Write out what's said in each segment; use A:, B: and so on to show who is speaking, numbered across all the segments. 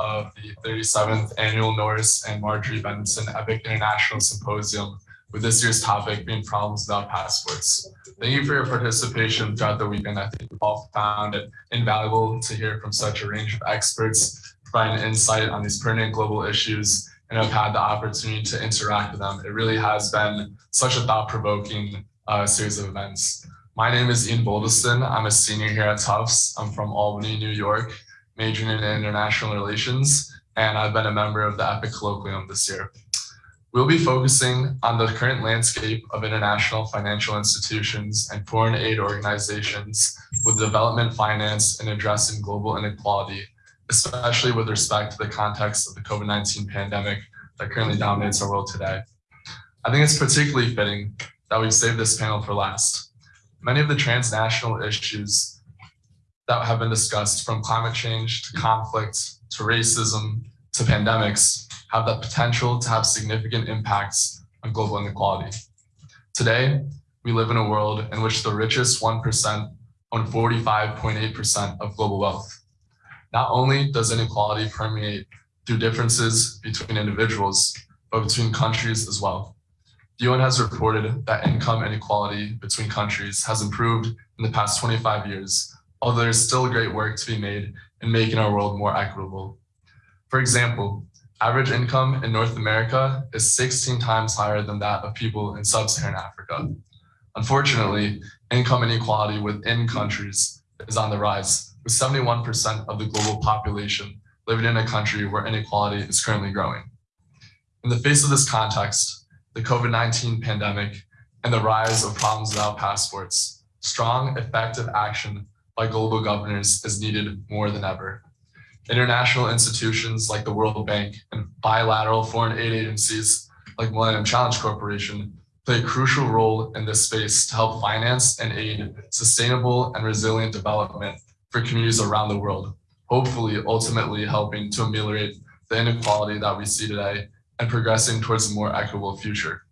A: of the 37th Annual Norris and Marjorie Benson EPIIC International Symposium, with this year's topic being problems without passports. Thank you for your participation throughout the weekend. I think we all found it invaluable to hear from such a range of experts, providing insight on these pertinent global issues, and have had the opportunity to interact with them. It really has been such a thought-provoking uh, series of events. My name is Ian Boldeston. I'm a senior here at Tufts. I'm from Albany, New York, majoring in international relations, and I've been a member of the EPIIC Colloquium this year. We'll be focusing on the current landscape of international financial institutions and foreign aid organizations with development finance and addressing global inequality, especially with respect to the context of the COVID-19 pandemic that currently dominates our world today. I think it's particularly fitting that we've saved this panel for last. Many of the transnational issues that have been discussed from climate change to conflict to racism to pandemics have the potential to have significant impacts on global inequality. Today, we live in a world in which the richest 1% own 45.8% of global wealth. Not only does inequality permeate through differences between individuals, but between countries as well. The UN has reported that income inequality between countries has improved in the past 25 years, although there's still great work to be made in making our world more equitable. For example, Average income in North America is 16 times higher than that of people in sub-Saharan Africa. Unfortunately, income inequality within countries is on the rise, with 71% of the global population living in a country where inequality is currently growing. In the face of this context, the COVID-19 pandemic and the rise of problems without passports, strong, effective action by global governors is needed more than ever. International institutions like the World Bank and bilateral foreign aid agencies like Millennium Challenge Corporation play a crucial role in this space to help finance and aid sustainable and resilient development for communities around the world, hopefully ultimately helping to ameliorate the inequality that we see today and progressing towards a more equitable future.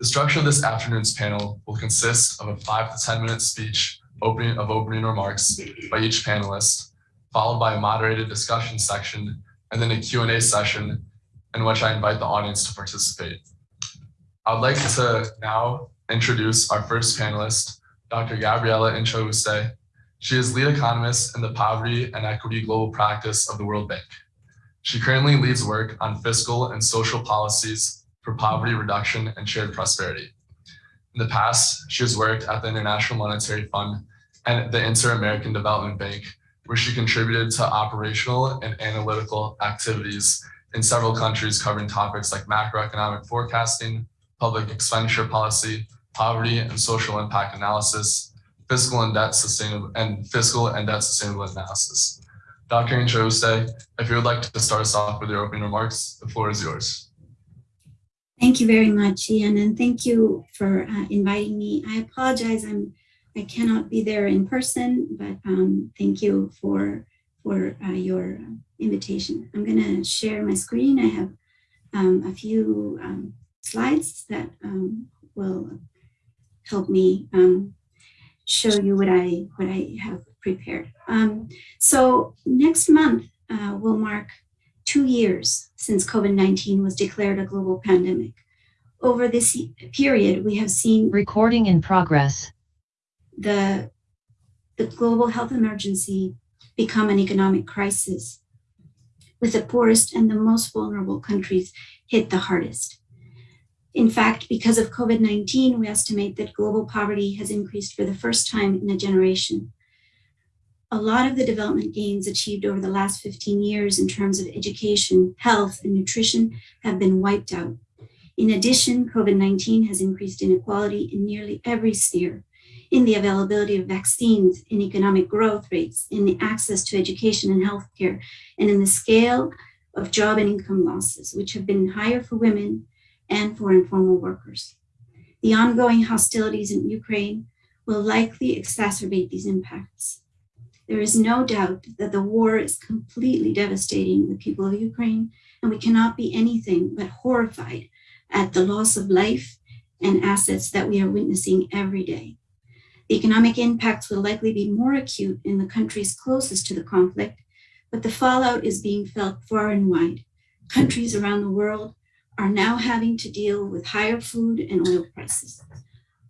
A: The structure of this afternoon's panel will consist of a five to 10 minute speech opening of opening remarks by each panelist, followed by a moderated discussion section, and then a Q&A session in which I invite the audience to participate. I would like to now introduce our first panelist, Dr. Gabriela Inchauste. She is lead economist in the Poverty and Equity Global Practice of the World Bank. She currently leads work on fiscal and social policies for poverty reduction and shared prosperity. In the past, she has worked at the International Monetary Fund and the Inter-American Development Bank where she contributed to operational and analytical activities in several countries covering topics like macroeconomic forecasting, public expenditure policy, poverty and social impact analysis, fiscal and debt sustainable and fiscal and debt sustainable analysis. Dr. Inchauste, if you would like to start us off with your opening remarks, the floor is yours.
B: Thank you very much, Ian, and thank you for uh, inviting me. I apologize, I'm I cannot be there in person, but um, thank you for, for uh, your invitation. I'm going to share my screen. I have um, a few um, slides that um, will help me um, show you what I, what I have prepared. Um, so next month uh, will mark two years since COVID-19 was declared a global pandemic. Over this period, we have seen
C: recording in progress
B: the, the global health emergency become an economic crisis, with the poorest and the most vulnerable countries hit the hardest. In fact, because of COVID-19, we estimate that global poverty has increased for the first time in a generation. A lot of the development gains achieved over the last 15 years in terms of education, health, and nutrition have been wiped out. In addition, COVID-19 has increased inequality in nearly every sphere, in the availability of vaccines, in economic growth rates, in the access to education and healthcare, and in the scale of job and income losses, which have been higher for women and for informal workers. The ongoing hostilities in Ukraine will likely exacerbate these impacts. There is no doubt that the war is completely devastating the people of Ukraine, and we cannot be anything but horrified at the loss of life and assets that we are witnessing every day. The economic impacts will likely be more acute in the countries closest to the conflict, but the fallout is being felt far and wide. Countries around the world are now having to deal with higher food and oil prices.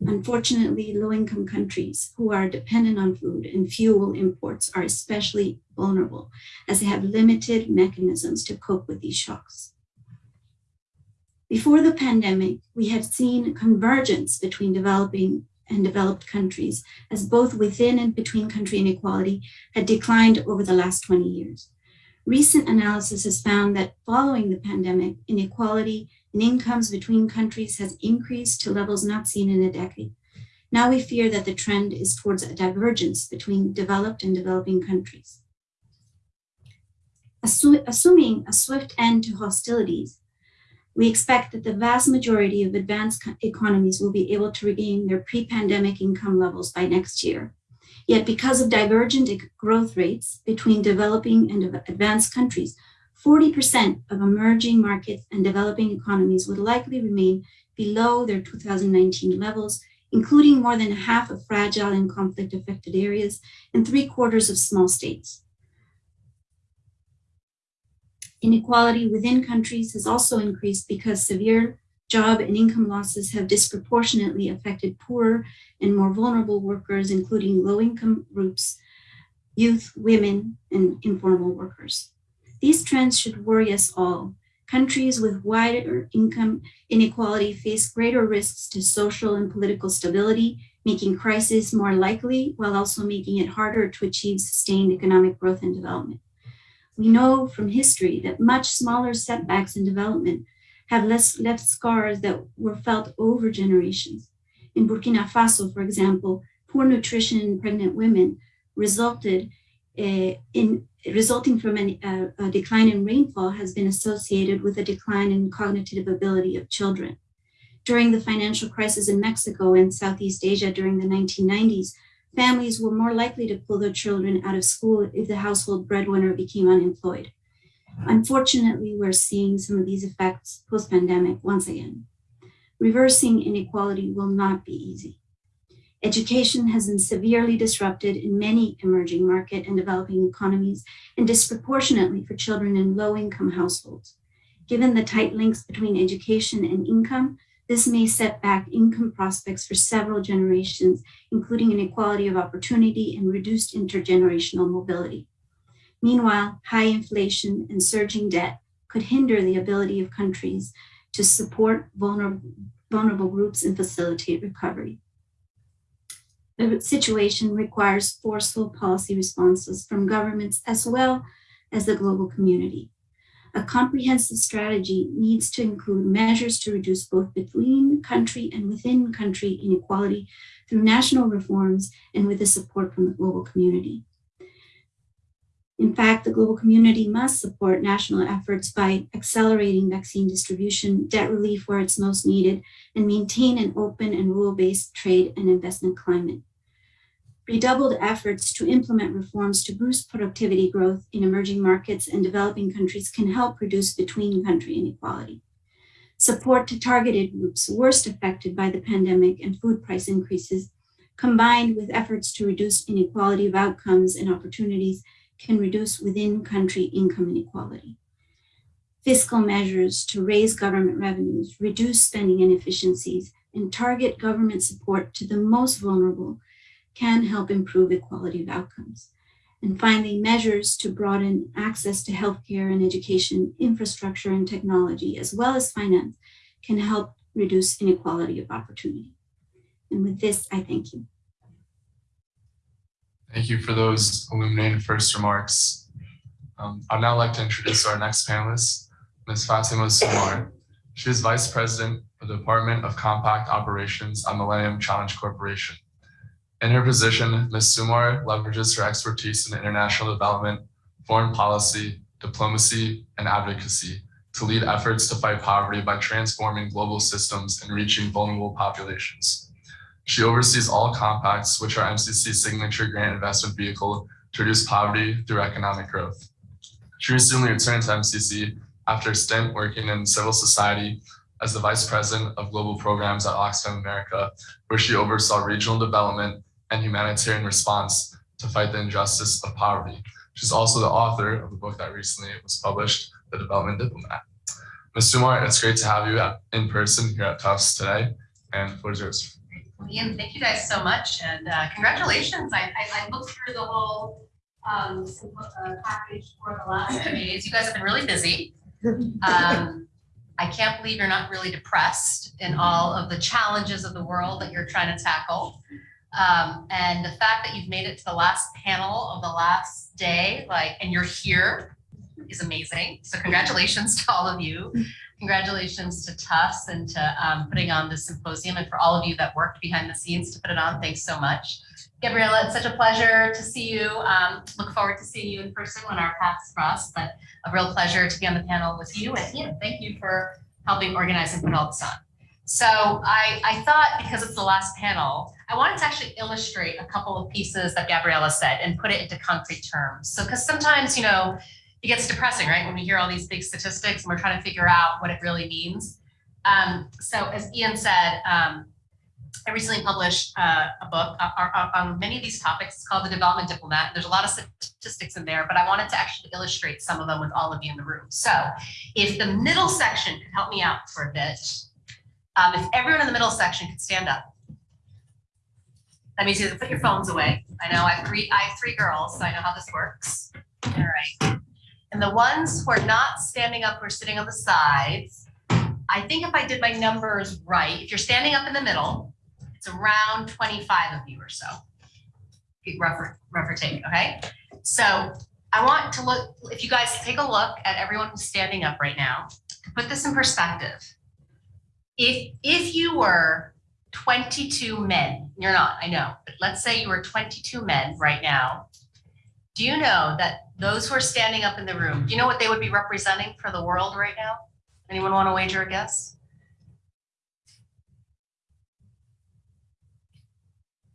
B: Unfortunately, low-income countries who are dependent on food and fuel imports are especially vulnerable as they have limited mechanisms to cope with these shocks. Before the pandemic, we had seen convergence between developing and developed countries as both within and between country inequality had declined over the last 20 years. Recent analysis has found that following the pandemic, inequality in incomes between countries has increased to levels not seen in a decade. Now we fear that the trend is towards a divergence between developed and developing countries. Assu assuming a swift end to hostilities, we expect that the vast majority of advanced economies will be able to regain their pre-pandemic income levels by next year. Yet because of divergent growth rates between developing and advanced countries, 40% of emerging markets and developing economies would likely remain below their 2019 levels, including more than half of fragile and conflict affected areas and three quarters of small states. Inequality within countries has also increased because severe job and income losses have disproportionately affected poorer and more vulnerable workers, including low-income groups, youth, women, and informal workers. These trends should worry us all. Countries with wider income inequality face greater risks to social and political stability, making crisis more likely while also making it harder to achieve sustained economic growth and development. We know from history that much smaller setbacks in development have less left scars that were felt over generations. In Burkina Faso, for example, poor nutrition in pregnant women resulted in resulting from an, uh, a decline in rainfall has been associated with a decline in cognitive ability of children. During the financial crisis in Mexico and Southeast Asia during the 1990s, families were more likely to pull their children out of school if the household breadwinner became unemployed. Unfortunately, we're seeing some of these effects post-pandemic once again. Reversing inequality will not be easy. Education has been severely disrupted in many emerging market and developing economies and disproportionately for children in low-income households. Given the tight links between education and income, this may set back income prospects for several generations, including inequality of opportunity and reduced intergenerational mobility. Meanwhile, high inflation and surging debt could hinder the ability of countries to support vulnerable, vulnerable groups and facilitate recovery. The situation requires forceful policy responses from governments as well as the global community. A comprehensive strategy needs to include measures to reduce both between country and within country inequality through national reforms and with the support from the global community. In fact, the global community must support national efforts by accelerating vaccine distribution, debt relief where it's most needed, and maintain an open and rule-based trade and investment climate redoubled efforts to implement reforms to boost productivity growth in emerging markets and developing countries can help reduce between country inequality. Support to targeted groups worst affected by the pandemic and food price increases, combined with efforts to reduce inequality of outcomes and opportunities can reduce within country income inequality. Fiscal measures to raise government revenues, reduce spending inefficiencies, and target government support to the most vulnerable can help improve equality of outcomes. And finally, measures to broaden access to healthcare and education, infrastructure and technology, as well as finance, can help reduce inequality of opportunity. And with this, I thank you.
A: Thank you for those illuminating first remarks. Um, I'd now like to introduce our next panelist, Ms. Fatima Sumar. She is Vice President of the Department of Compact Operations at Millennium Challenge Corporation. In her position, Ms. Sumar leverages her expertise in international development, foreign policy, diplomacy, and advocacy to lead efforts to fight poverty by transforming global systems and reaching vulnerable populations. She oversees all compacts, which are MCC's signature grant investment vehicle to reduce poverty through economic growth. She recently returned to MCC after a stint working in civil society as the Vice President of Global Programs at Oxfam America, where she oversaw regional development and humanitarian response to fight the injustice of poverty. She's also the author of the book that recently was published, The Development Diplomat. Ms. Sumar, it's great to have you in person here at Tufts today, and the floor is yours.
C: Well, Ian, thank you guys so much and uh, congratulations. I, I, I looked through the whole um, uh, package for the last few days. You guys have been really busy. Um, I can't believe you're not really depressed in all of the challenges of the world that you're trying to tackle. Um, and the fact that you've made it to the last panel of the last day, like, and you're here is amazing. So congratulations to all of you. Congratulations to Tufts and to um, putting on this symposium and for all of you that worked behind the scenes to put it on. Thanks so much. Gabriela, it's such a pleasure to see you. Um, look forward to seeing you in person when our paths cross, but a real pleasure to be on the panel with you. And Ian, thank you for helping organize and put all this on. So I, I thought because it's the last panel, I wanted to actually illustrate a couple of pieces that Gabriela said and put it into concrete terms. So because sometimes, you know, it gets depressing, right? When we hear all these big statistics and we're trying to figure out what it really means. Um, so as Ian said, um, I recently published uh, a book uh, uh, uh, on many of these topics. It's called The Development Diplomat. There's a lot of statistics in there, but I wanted to actually illustrate some of them with all of you in the room. So if the middle section could help me out for a bit, um, if everyone in the middle section could stand up. That means you have to put your phones away. I know I have three, I have three girls, so I know how this works. All right. And the ones who are not standing up, are sitting on the sides, I think if I did my numbers right, if you're standing up in the middle, it's around 25 of you or so. Rough or take, okay? So I want to look, if you guys take a look at everyone who's standing up right now, to put this in perspective. If, if you were 22 men, you're not, I know, but let's say you were 22 men right now. Do you know that those who are standing up in the room, do you know what they would be representing for the world right now? Anyone want to wager a guess?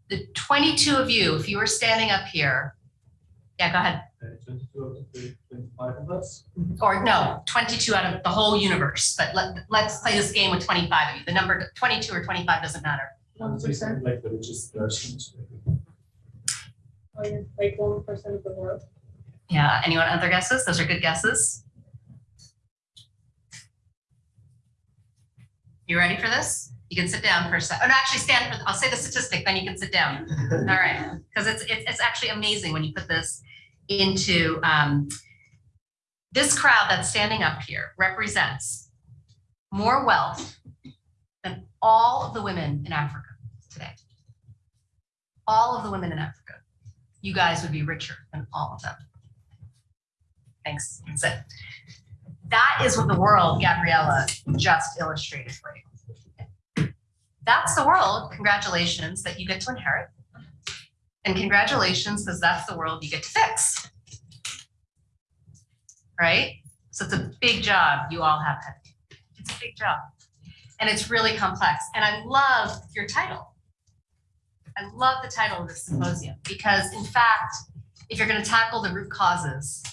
C: The 22 of you, if you were standing up here, yeah, go ahead.
D: Uh, twenty-two of the twenty-five of us.
C: Or no, 22 out of the whole universe, but let, let's play this game with 25 of you. The number 22 or 25 doesn't matter.
D: One percent. Like the richest persons.
E: Like one percent of the world.
C: Yeah, anyone other guesses? Those are good guesses. You ready for this? You can sit down for a sec. Oh, no, actually stand for, I'll say the statistic, then you can sit down. All right, because it's, it's, it's actually amazing when you put this into, um, this crowd that's standing up here represents more wealth than all of the women in Africa today. All of the women in Africa. You guys would be richer than all of them. Thanks, that's it. That is what the world Gabriela just illustrated for you. That's the world, congratulations, that you get to inherit. And congratulations, because that's the world you get to fix. Right? So it's a big job you all have. It's a big job. And it's really complex. And I love your title. I love the title of this symposium because in fact, if you're going to tackle the root causes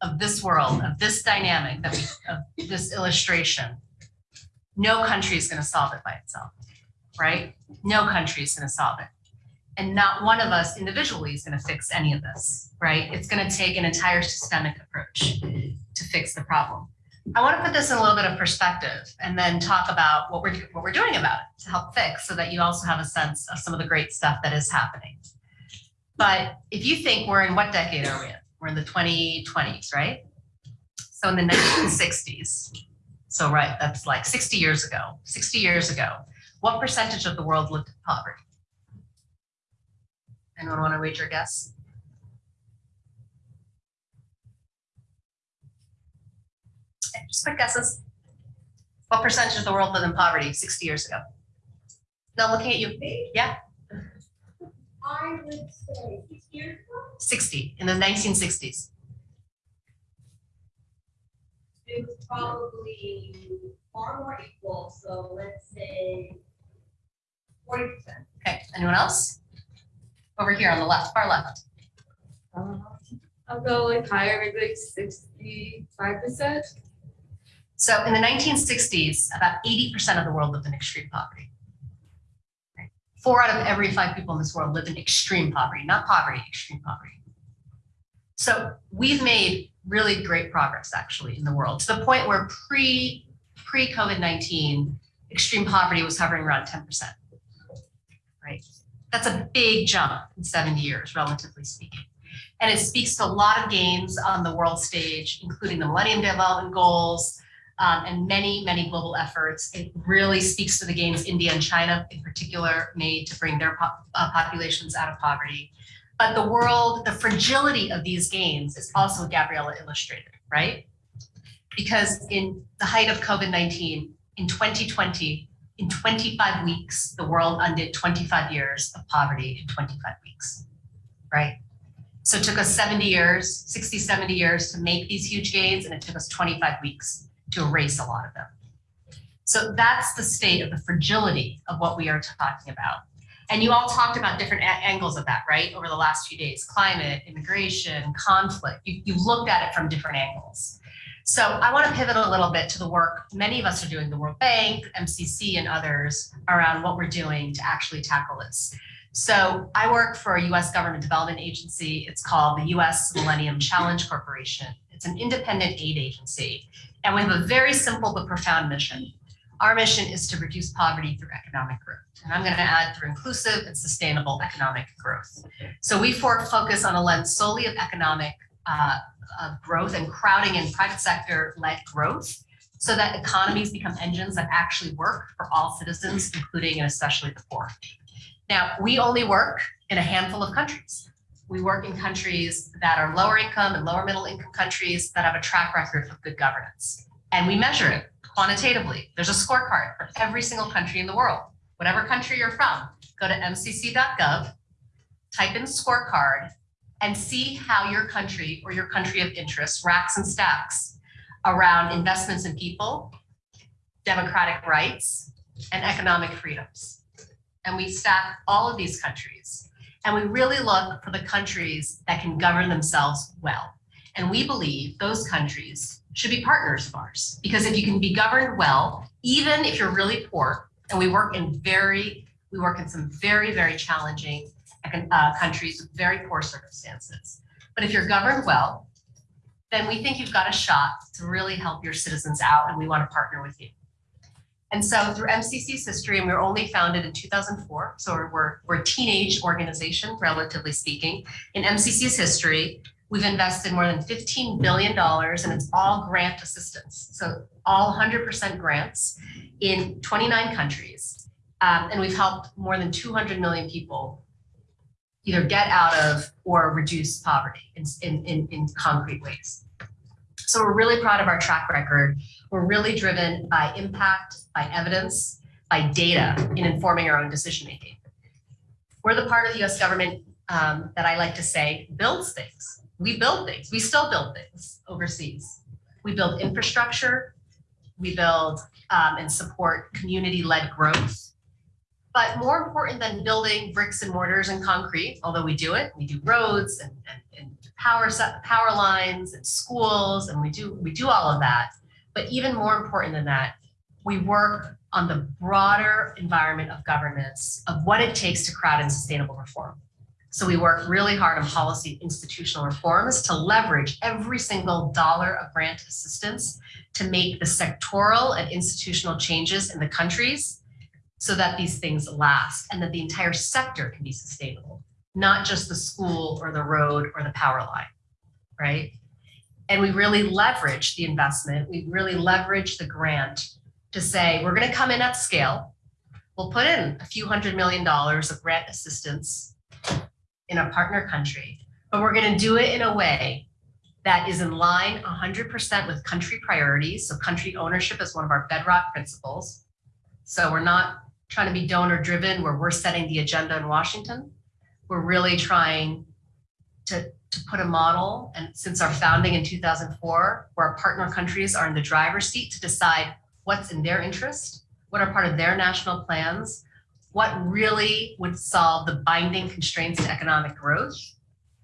C: of this world, of this dynamic, that we, of this illustration, no country is going to solve it by itself, right? No country is going to solve it. And not one of us individually is going to fix any of this, right? It's going to take an entire systemic approach to fix the problem. I want to put this in a little bit of perspective and then talk about what we're, what we're doing about it to help fix so that you also have a sense of some of the great stuff that is happening. But if you think we're in what decade are we in? We're in the 2020s, right? So in the 1960s, so right, that's like 60 years ago, 60 years ago, what percentage of the world lived in poverty? Anyone want to wager a guess? Just quick guesses. What percentage of the world lived in poverty 60 years ago? No, looking at you. Yeah,
E: I would say six years ago.
C: 60 in the 1960s.
E: It was probably far more equal, so let's say forty percent.
C: Okay, anyone else? Over here on the left, far left.
E: I'll go like higher, maybe like sixty-five percent.
C: So in the 1960s, about 80% of the world lived in extreme poverty. Four out of every five people in this world lived in extreme poverty, not poverty, extreme poverty. So we've made really great progress actually in the world to the point where pre pre COVID nineteen, extreme poverty was hovering around ten percent. Right, that's a big jump in seventy years, relatively speaking, and it speaks to a lot of gains on the world stage, including the Millennium Development Goals. Um, and many, many global efforts. It really speaks to the gains India and China in particular made to bring their uh, populations out of poverty. But the world, the fragility of these gains is also Gabriela illustrated, right? Because in the height of COVID-19, in 2020, in 25 weeks, the world undid 25 years of poverty in 25 weeks, right? So it took us 70 years, 60, 70 years to make these huge gains, and it took us 25 weeks to erase a lot of them. So that's the state of the fragility of what we are talking about. And you all talked about different angles of that, right? Over the last few days, climate, immigration, conflict. You, you've looked at it from different angles. So I want to pivot a little bit to the work many of us are doing, the World Bank, MCC, and others around what we're doing to actually tackle this. So I work for a US government development agency. It's called the US Millennium Challenge Corporation. It's an independent aid agency. And we have a very simple but profound mission. Our mission is to reduce poverty through economic growth. And I'm going to add through inclusive and sustainable economic growth. So we focus on a lens solely of economic uh, uh, growth and crowding in private sector led growth so that economies become engines that actually work for all citizens, including and especially the poor. Now, we only work in a handful of countries. We work in countries that are lower income and lower middle income countries that have a track record of good governance. And we measure it quantitatively. There's a scorecard for every single country in the world. Whatever country you're from, go to mcc.gov, type in scorecard, and see how your country or your country of interest racks and stacks around investments in people, democratic rights, and economic freedoms. And we stack all of these countries. And we really look for the countries that can govern themselves well. And we believe those countries should be partners of ours. Because if you can be governed well, even if you're really poor, and we work in very, we work in some very, very challenging uh, countries with very poor circumstances. But if you're governed well, then we think you've got a shot to really help your citizens out, and we want to partner with you. And so through MCC's history, and we were only founded in 2004, so we're, we're, a teenage organization, relatively speaking. In MCC's history, we've invested more than $15 billion, and it's all grant assistance. So all 100% grants in 29 countries. Um, and we've helped more than 200 million people either get out of or reduce poverty in, in, in concrete ways. So we're really proud of our track record. We're really driven by impact, by evidence, by data in informing our own decision making. We're the part of the US government um, that I like to say builds things. We build things. We still build things overseas. We build infrastructure. We build um, and support community led growth. But more important than building bricks and mortars and concrete, although we do it, we do roads and, and, and power power lines and schools, and we do we do all of that. But even more important than that, we work on the broader environment of governance of what it takes to crowd in sustainable reform. So we work really hard on policy institutional reforms to leverage every single dollar of grant assistance to make the sectoral and institutional changes in the countries so that these things last and that the entire sector can be sustainable, not just the school or the road or the power line, right? And we really leverage the investment, we really leverage the grant to say, we're gonna come in at scale. We'll put in a few hundred million dollars of grant assistance in a partner country, but we're gonna do it in a way that is in line 100% with country priorities. So country ownership is one of our bedrock principles. So we're not trying to be donor driven where we're setting the agenda in Washington. We're really trying to, to put a model and since our founding in 2004, where our partner countries are in the driver's seat to decide what's in their interest, what are part of their national plans, what really would solve the binding constraints to economic growth,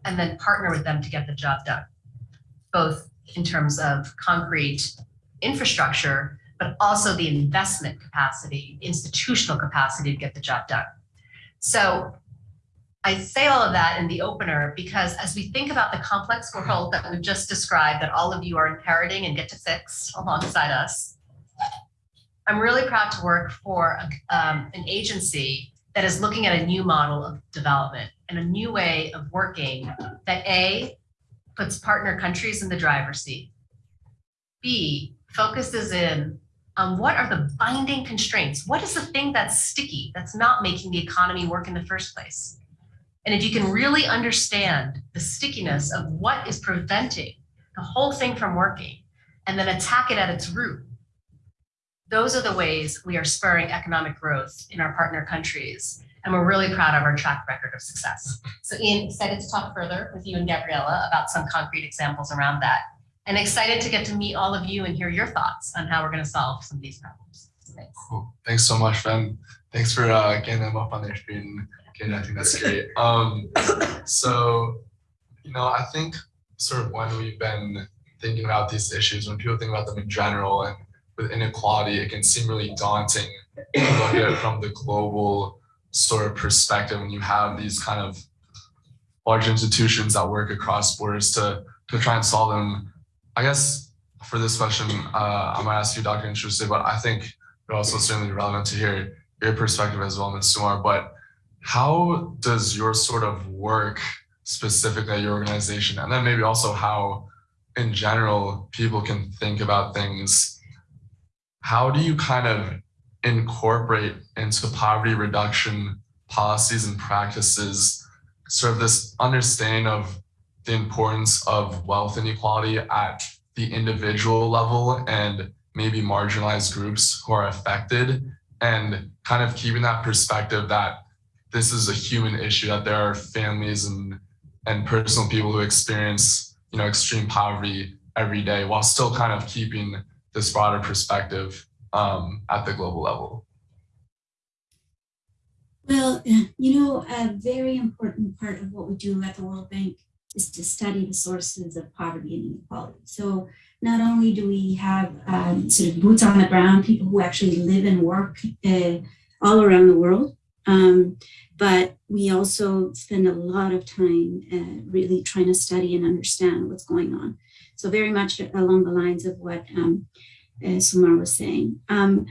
C: and then partner with them to get the job done, both in terms of concrete infrastructure, but also the investment capacity, institutional capacity to get the job done. So I say all of that in the opener because as we think about the complex world that we've just described, that all of you are inheriting and get to fix alongside us, I'm really proud to work for a- um, an agency that is looking at a new model of development and a new way of working that A, puts partner countries in the driver's seat. B, focuses in on what are the binding constraints? What is the thing that's sticky, that's not making the economy work in the first place? And if you can really understand the stickiness of what is preventing the whole thing from working and then attack it at its root, those are the ways we are spurring economic growth in our partner countries. And we're really proud of our track record of success. So Ian, excited to talk further with you and Gabriela about some concrete examples around that. And excited to get to meet all of you and hear your thoughts on how we're going to solve some of these problems. Thanks.
A: Cool. Thanks so much, Ben. Thanks for uh, getting them up on their screen. Okay, I think that's great. Um, so, you know, I think sort of when we've been thinking about these issues, when people think about them in general and with inequality, it can seem really daunting look at it from the global sort of perspective when you have these kind of large institutions that work across borders to to try and solve them. I guess for this question, uh, I'm gonna ask you, Dr. Inchauste, but I think it also certainly relevant to hear your perspective as well, Ms. Sumar. But how does your sort of work specifically at your organization, and then maybe also how in general people can think about things, how do you kind of incorporate into poverty reduction policies and practices sort of this understanding of the importance of wealth inequality at the individual level and maybe marginalized groups who are affected and kind of keeping that perspective that this is a human issue that there are families and and personal people who experience you know extreme poverty every day while still kind of keeping this broader perspective um, at the global level
B: Well, you know, a very important part of what we do at the World Bank is to study the sources of poverty and inequality. So not only do we have um, sort of boots on the ground, people who actually live and work uh, all around the world, um, but we also spend a lot of time uh, really trying to study and understand what's going on. So very much along the lines of what um, uh, Sumar was saying. Um,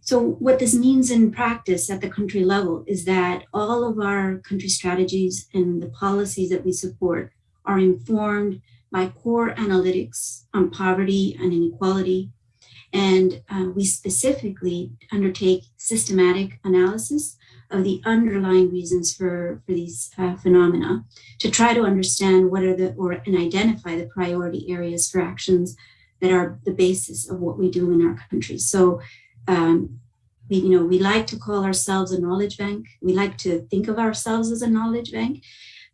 B: so what this means in practice at the country level is that all of our country strategies and the policies that we support are informed by core analytics on poverty and inequality. And uh, we specifically undertake systematic analysis of the underlying reasons for, for these uh, phenomena to try to understand what are the, or and identify the priority areas for actions that are the basis of what we do in our country. So um, we, you know, we like to call ourselves a knowledge bank. We like to think of ourselves as a knowledge bank.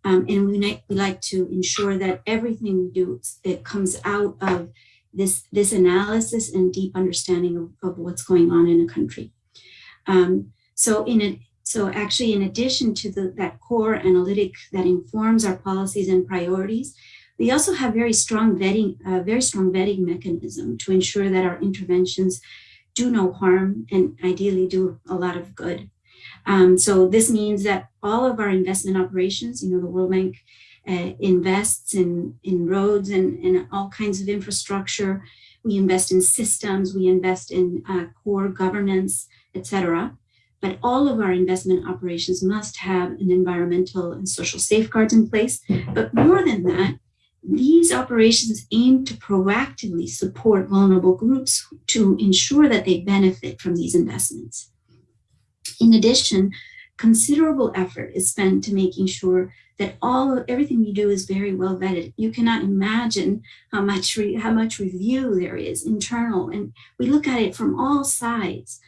B: Um, and we, like, we like to ensure that everything we do, it comes out of this, this analysis and deep understanding of, of what's going on in a country. Um, so in it, so actually, in addition to the, that core analytic that informs our policies and priorities, we also have very strong vetting, uh, very strong vetting mechanism to ensure that our interventions do no harm and ideally do a lot of good. Um, so this means that all of our investment operations, you know, the World Bank uh, invests in, in roads and, and all kinds of infrastructure. We invest in systems, we invest in uh, core governance, etc. But all of our investment operations must have an environmental and social safeguards in place. But more than that, these operations aim to proactively support vulnerable groups to ensure that they benefit from these investments. In addition, considerable effort is spent to making sure that all everything we do is very well vetted. You cannot imagine how much how much review there is internal, and we look at it from all sides.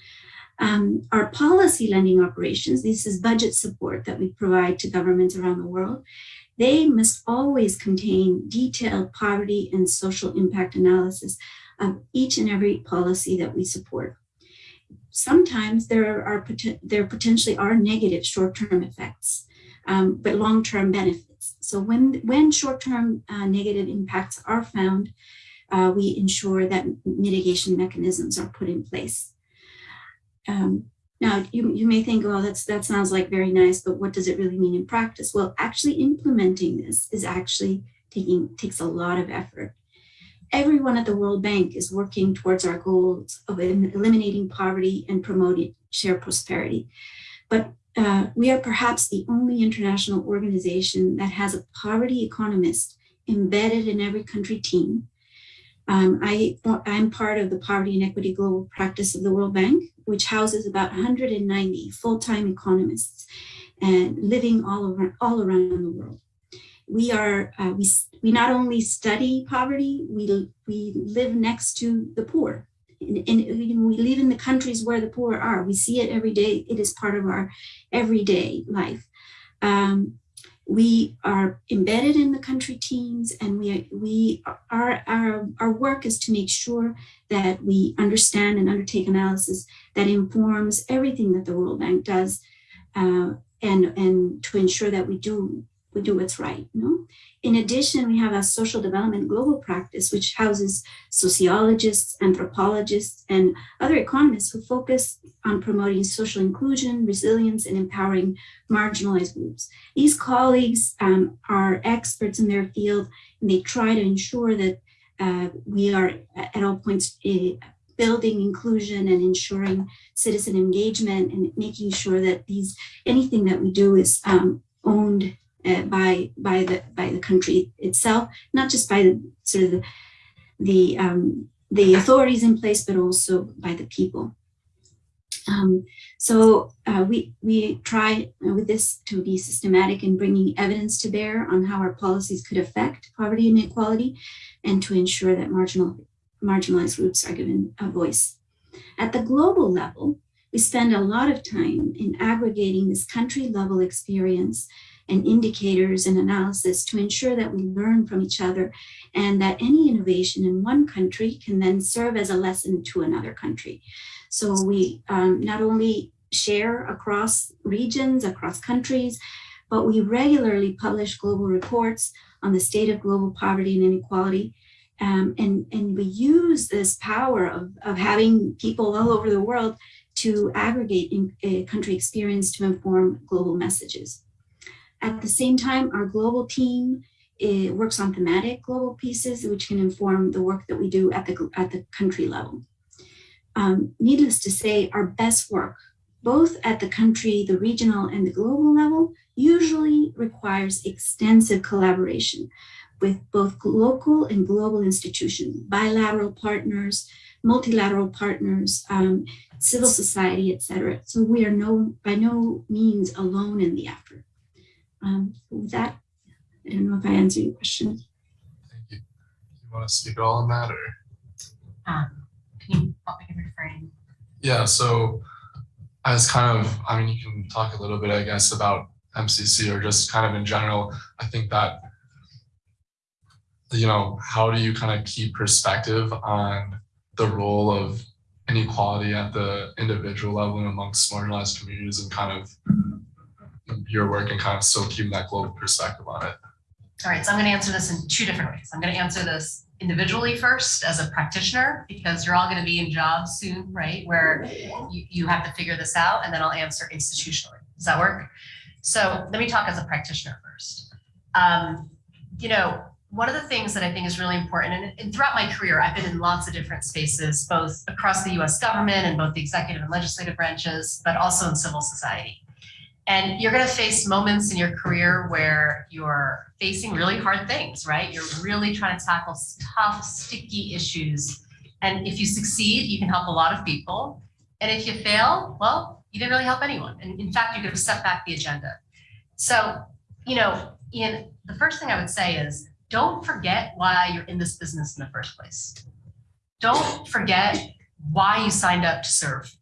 B: Um, our policy lending operations, this is budget support that we provide to governments around the world. They must always contain detailed poverty and social impact analysis of each and every policy that we support. Sometimes there are there potentially are negative short-term effects, um, but long-term benefits. So when when short-term uh, negative impacts are found, uh, we ensure that mitigation mechanisms are put in place. Um, Now, you, you may think, oh, that's, that sounds like very nice, but what does it really mean in practice? Well, actually implementing this is actually taking, takes a lot of effort. Everyone at the World Bank is working towards our goals of eliminating poverty and promoting shared prosperity. But uh, we are perhaps the only international organization that has a poverty economist embedded in every country team. Um, I, I'm part of the Poverty and Equity Global Practice of the World Bank, which houses about 190 full-time economists and living all over all around the world. We are uh, we we not only study poverty, we we live next to the poor, and, and we live in the countries where the poor are. We see it every day. It is part of our everyday life. Um, we are embedded in the country teams, and we we our our our work is to make sure that we understand and undertake analysis that informs everything that the World Bank does, uh, and and to ensure that we do we do what's right. Know? In addition, we have a social development global practice, which houses sociologists, anthropologists, and other economists who focus on promoting social inclusion, resilience, and empowering marginalized groups. These colleagues um, are experts in their field, and they try to ensure that uh, we are at all points uh, building inclusion and ensuring citizen engagement and making sure that these anything that we do is um, owned uh, by by the by the country itself, not just by the sort of the the, um, the authorities in place, but also by the people. Um, so uh, we we try with this to be systematic in bringing evidence to bear on how our policies could affect poverty and inequality, and to ensure that marginal marginalized groups are given a voice. At the global level, we spend a lot of time in aggregating this country level experience and indicators and analysis to ensure that we learn from each other and that any innovation in one country can then serve as a lesson to another country. So we um, not only share across regions, across countries, but we regularly publish global reports on the state of global poverty and inequality. Um, and, and we use this power of, of having people all over the world to aggregate in, uh, country experience to inform global messages. At the same time, our global team it works on thematic global pieces, which can inform the work that we do at the, at the country level. Um, needless to say, our best work, both at the country, the regional, and the global level, usually requires extensive collaboration with both local and global institutions, bilateral partners, multilateral partners, um, civil society, et cetera. So we are no, by no means alone in the effort. Um, with that, I don't know if I answered your question.
A: Thank you. You want to speak all on that or?
C: Um, can you help me reframe?
A: Yeah, so as kind of, I mean, you can talk a little bit, I guess, about MCC or just kind of in general. I think that, you know, how do you kind of keep perspective on the role of inequality at the individual level and amongst marginalized communities and kind of your work and kind of still keep that global perspective on it?
C: All right, so I'm going to answer this in two different ways. I'm going to answer this individually first as a practitioner, because you're all going to be in jobs soon, right? Where you, you have to figure this out, and then I'll answer institutionally. Does that work? So let me talk as a practitioner first. Um, you know, one of the things that I think is really important, and, and throughout my career, I've been in lots of different spaces, both across the US government and both the executive and legislative branches, but also in civil society. And you're going to face moments in your career where you're facing really hard things, right? You're really trying to tackle tough, sticky issues. And if you succeed, you can help a lot of people. And if you fail, well, you didn't really help anyone. And in fact, you could have set back the agenda. So, you know, Ian, the first thing I would say is don't forget why you're in this business in the first place. Don't forget why you signed up to serve,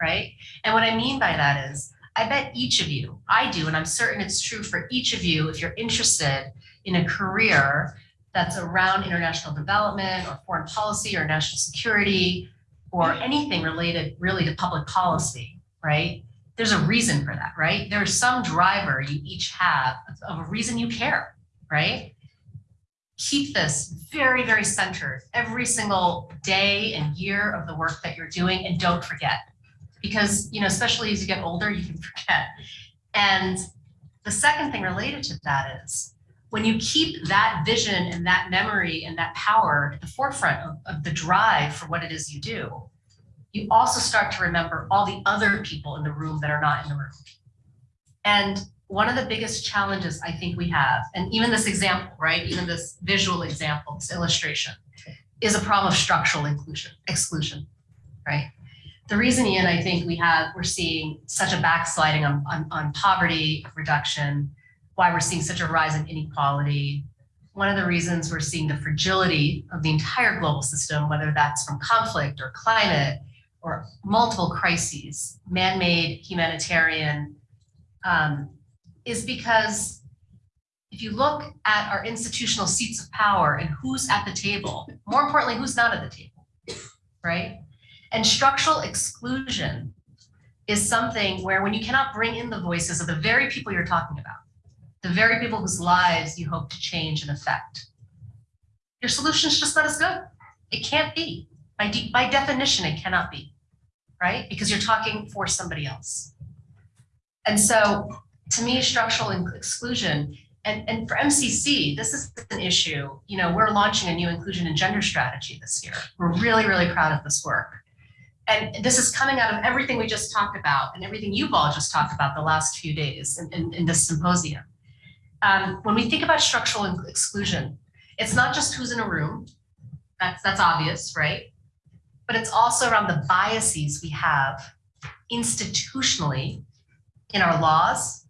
C: right? And what I mean by that is I bet each of you, I do, and I'm certain it's true for each of you, if you're interested in a career that's around international development or foreign policy or national security or anything related really to public policy, right? There's a reason for that, right? There's some driver you each have of a reason you care, right? Keep this very, very centered every single day and year of the work that you're doing and don't forget because, you know, especially as you get older, you can forget. And the second thing related to that is when you keep that vision and that memory and that power at the forefront of, of the drive for what it is you do, you also start to remember all the other people in the room that are not in the room. And one of the biggest challenges I think we have, and even this example, right, even this visual example, this illustration, is a problem of structural inclusion, exclusion, right? The reason, Ian, I think we have, we're seeing such a backsliding on, on, on poverty reduction, why we're seeing such a rise in inequality. One of the reasons we're seeing the fragility of the entire global system, whether that's from conflict or climate or multiple crises, man-made, humanitarian, um, is because if you look at our institutional seats of power and who's at the table, more importantly, who's not at the table, right? And structural exclusion is something where when you cannot bring in the voices of the very people you're talking about, the very people whose lives you hope to change and affect, your solution is just not as good. It can't be. By, de by definition, it cannot be, right? Because you're talking for somebody else. And so to me, structural exclusion and, and for MCC, this is an issue. You know, we're launching a new inclusion and gender strategy this year. We're really, really proud of this work. And this is coming out of everything we just talked about and everything you've all just talked about the last few days in, in, in this symposium. Um, when we think about structural exclusion, it's not just who's in a room. That's, that's obvious, right? But it's also around the biases we have institutionally in our laws,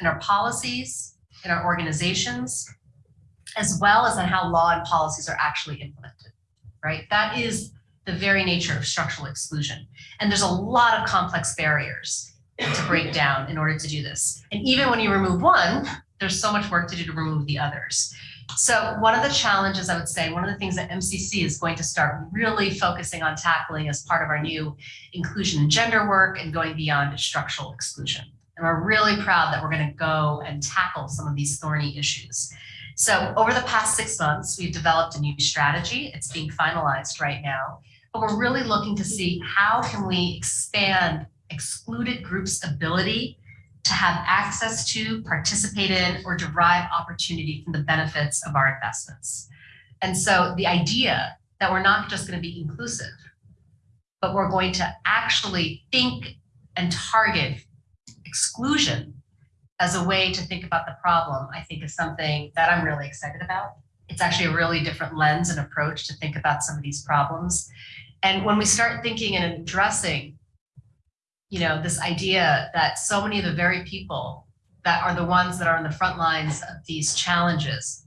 C: in our policies, in our organizations, as well as on how law and policies are actually implemented, right? That is the very nature of structural exclusion. And there's a lot of complex barriers to break down in order to do this. And even when you remove one, there's so much work to do to remove the others. So one of the challenges I would say, one of the things that MCC is going to start really focusing on tackling as part of our new inclusion and gender work and going beyond structural exclusion. And we're really proud that we're going to go and tackle some of these thorny issues. So over the past six months, we've developed a new strategy. It's being finalized right now. But we're really looking to see how can we expand excluded groups' ability to have access to, participate in, or derive opportunity from the benefits of our investments. And so the idea that we're not just going to be inclusive, but we're going to actually think and target exclusion as a way to think about the problem, I think is something that I'm really excited about. It's actually a really different lens and approach to think about some of these problems. And when we start thinking and addressing, you know, this idea that so many of the very people that are the ones that are on the front lines of these challenges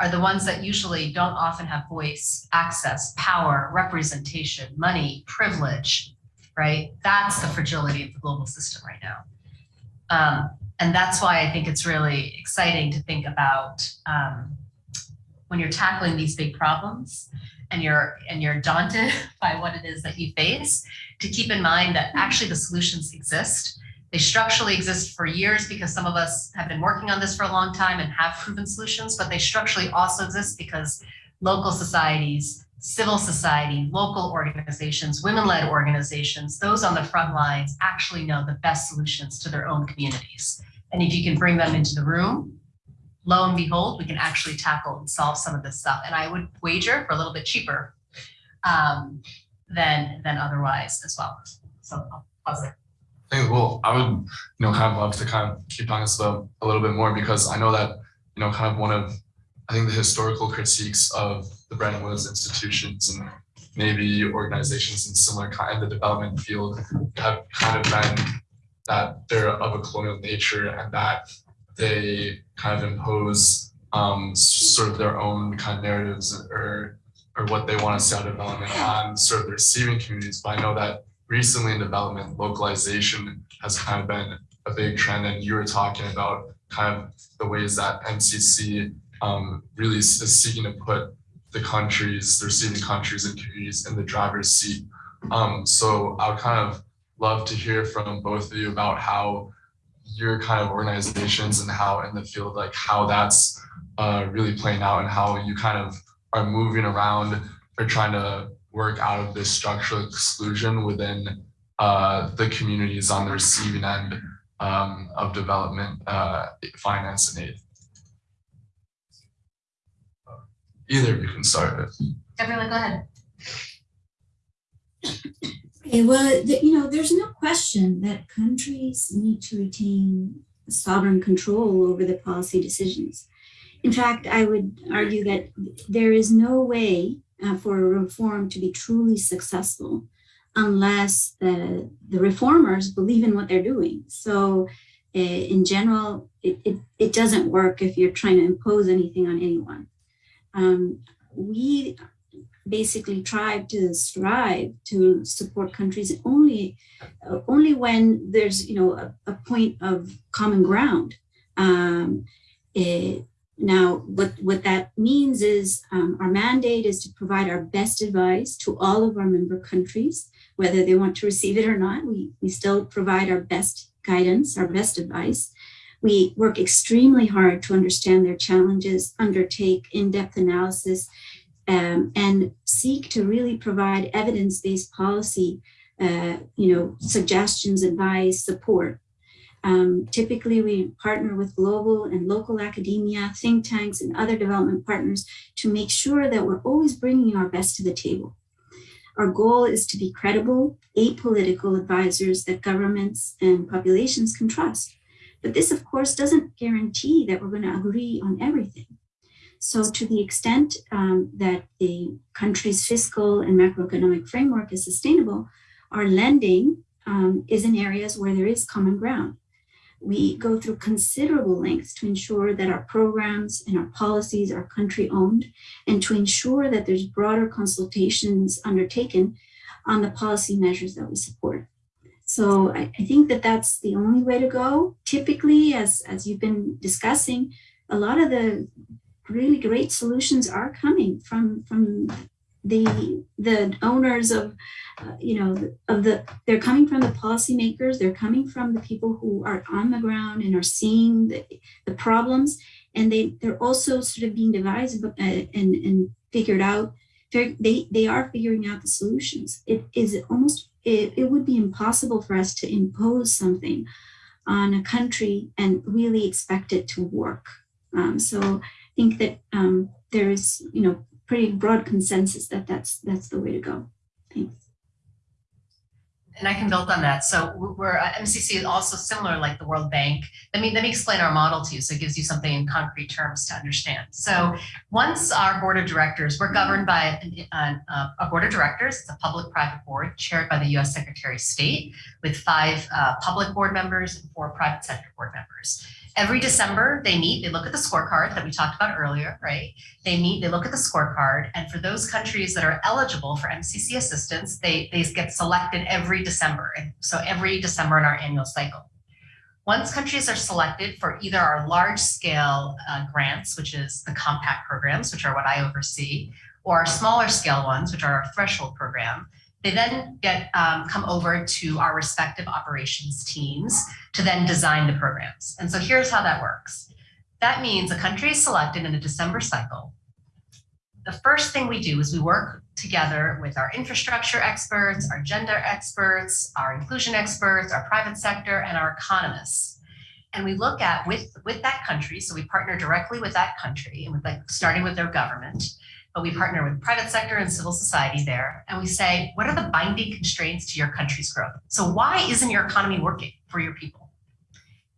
C: are the ones that usually don't often have voice, access, power, representation, money, privilege, right? That's the fragility of the global system right now. Um, and that's why I think it's really exciting to think about um, when you're tackling these big problems and you're and you're daunted by what it is that you face, to keep in mind that actually the solutions exist. They structurally exist for years because some of us have been working on this for a long time and have proven solutions, but they structurally also exist because local societies, civil society, local organizations, women-led organizations, those on the front lines actually know the best solutions to their own communities. And if you can bring them into the room, lo and behold, we can actually tackle and solve some of this stuff. And I would wager for a little bit cheaper um, than, than otherwise as well. So I'll pause there.
A: I well, I would, you know, kind of love to kind of keep talking about a little bit more because I know that, you know, kind of one of, I think the historical critiques of the Bretton Woods institutions and maybe organizations in similar kind of the development field have kind of been that they're of a colonial nature and that they kind of impose um, sort of their own kind of narratives or or what they want to see out of development on sort of the receiving communities. But I know that recently in development, localization has kind of been a big trend. And you were talking about kind of the ways that MCC um, really is seeking to put the countries, the receiving countries and communities in the driver's seat. Um, so I would kind of love to hear from both of you about how your kind of organizations and how in the field, like how that's uh, really playing out and how you kind of are moving around or trying to work out of this structural exclusion within uh, the communities on the receiving end um, of development uh, finance and aid. Either of you can start it.
C: Everyone, go ahead.
B: Okay, well, the, you know, there's no question that countries need to retain sovereign control over the policy decisions. In fact, I would argue that there is no way uh, for a reform to be truly successful unless the, the reformers believe in what they're doing. So, uh, in general, it, it, it doesn't work if you're trying to impose anything on anyone. Um, we basically try to strive to support countries only uh, only when there's you know a, a point of common ground. Um, it, now what what that means is um, our mandate is to provide our best advice to all of our member countries whether they want to receive it or not. We we still provide our best guidance our best advice. We work extremely hard to understand their challenges undertake in-depth analysis um, and seek to really provide evidence-based policy, uh, you know, suggestions, advice, support. Um, typically, we partner with global and local academia, think tanks, and other development partners to make sure that we're always bringing our best to the table. Our goal is to be credible, apolitical advisors that governments and populations can trust. But this, of course, doesn't guarantee that we're going to agree on everything. So to the extent um, that the country's fiscal and macroeconomic framework is sustainable, our lending um, is in areas where there is common ground. We go through considerable lengths to ensure that our programs and our policies are country owned and to ensure that there's broader consultations undertaken on the policy measures that we support. So I, I think that that's the only way to go. Typically, as, as you've been discussing, a lot of the really great solutions are coming from from the the owners of uh, you know of the they're coming from the policymakers they're coming from the people who are on the ground and are seeing the, the problems. And they they're also sort of being devised uh, and and figured out they they are figuring out the solutions. It is almost it, it would be impossible for us to impose something on a country and really expect it to work. Um, so think that um, there is, you know, pretty broad consensus that that's that's the way to go. Thanks.
C: And I can build on that. So we're uh, MCC is also similar like the World Bank. Let me let me explain our model to you so it gives you something in concrete terms to understand. So once our board of directors, we're governed by a, a board of directors. It's a public-private board chaired by the U.S. Secretary of State with five uh, public board members and four private sector board members. Every December, they meet, they look at the scorecard that we talked about earlier, right? They meet, they look at the scorecard, and for those countries that are eligible for MCC assistance, they, they get selected every December. So every December in our annual cycle. Once countries are selected for either our large scale uh, grants, which is the compact programs, which are what I oversee, or our smaller scale ones, which are our threshold program, they then get um, come over to our respective operations teams to then design the programs. And so here's how that works. That means a country is selected in a December cycle. The first thing we do is we work together with our infrastructure experts, our gender experts, our inclusion experts, our private sector, and our economists. And we look at with, with that country, so we partner directly with that country and with like starting with their government, but we partner with private sector and civil society there. And we say, what are the binding constraints to your country's growth? So why isn't your economy working for your people?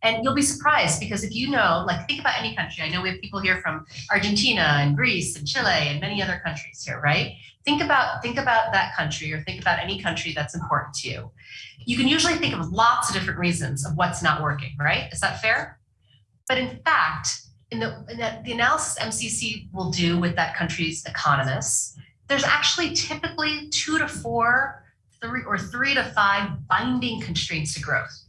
C: And you'll be surprised because if you know, like think about any country, I know we have people here from Argentina and Greece and Chile and many other countries here, right? Think about, think about that country or think about any country that's important to you. You can usually think of lots of different reasons of what's not working, right? Is that fair? But in fact, in the, in the, the analysis MCC will do with that country's economists, there's actually typically two to four, three or three to five binding constraints to growth,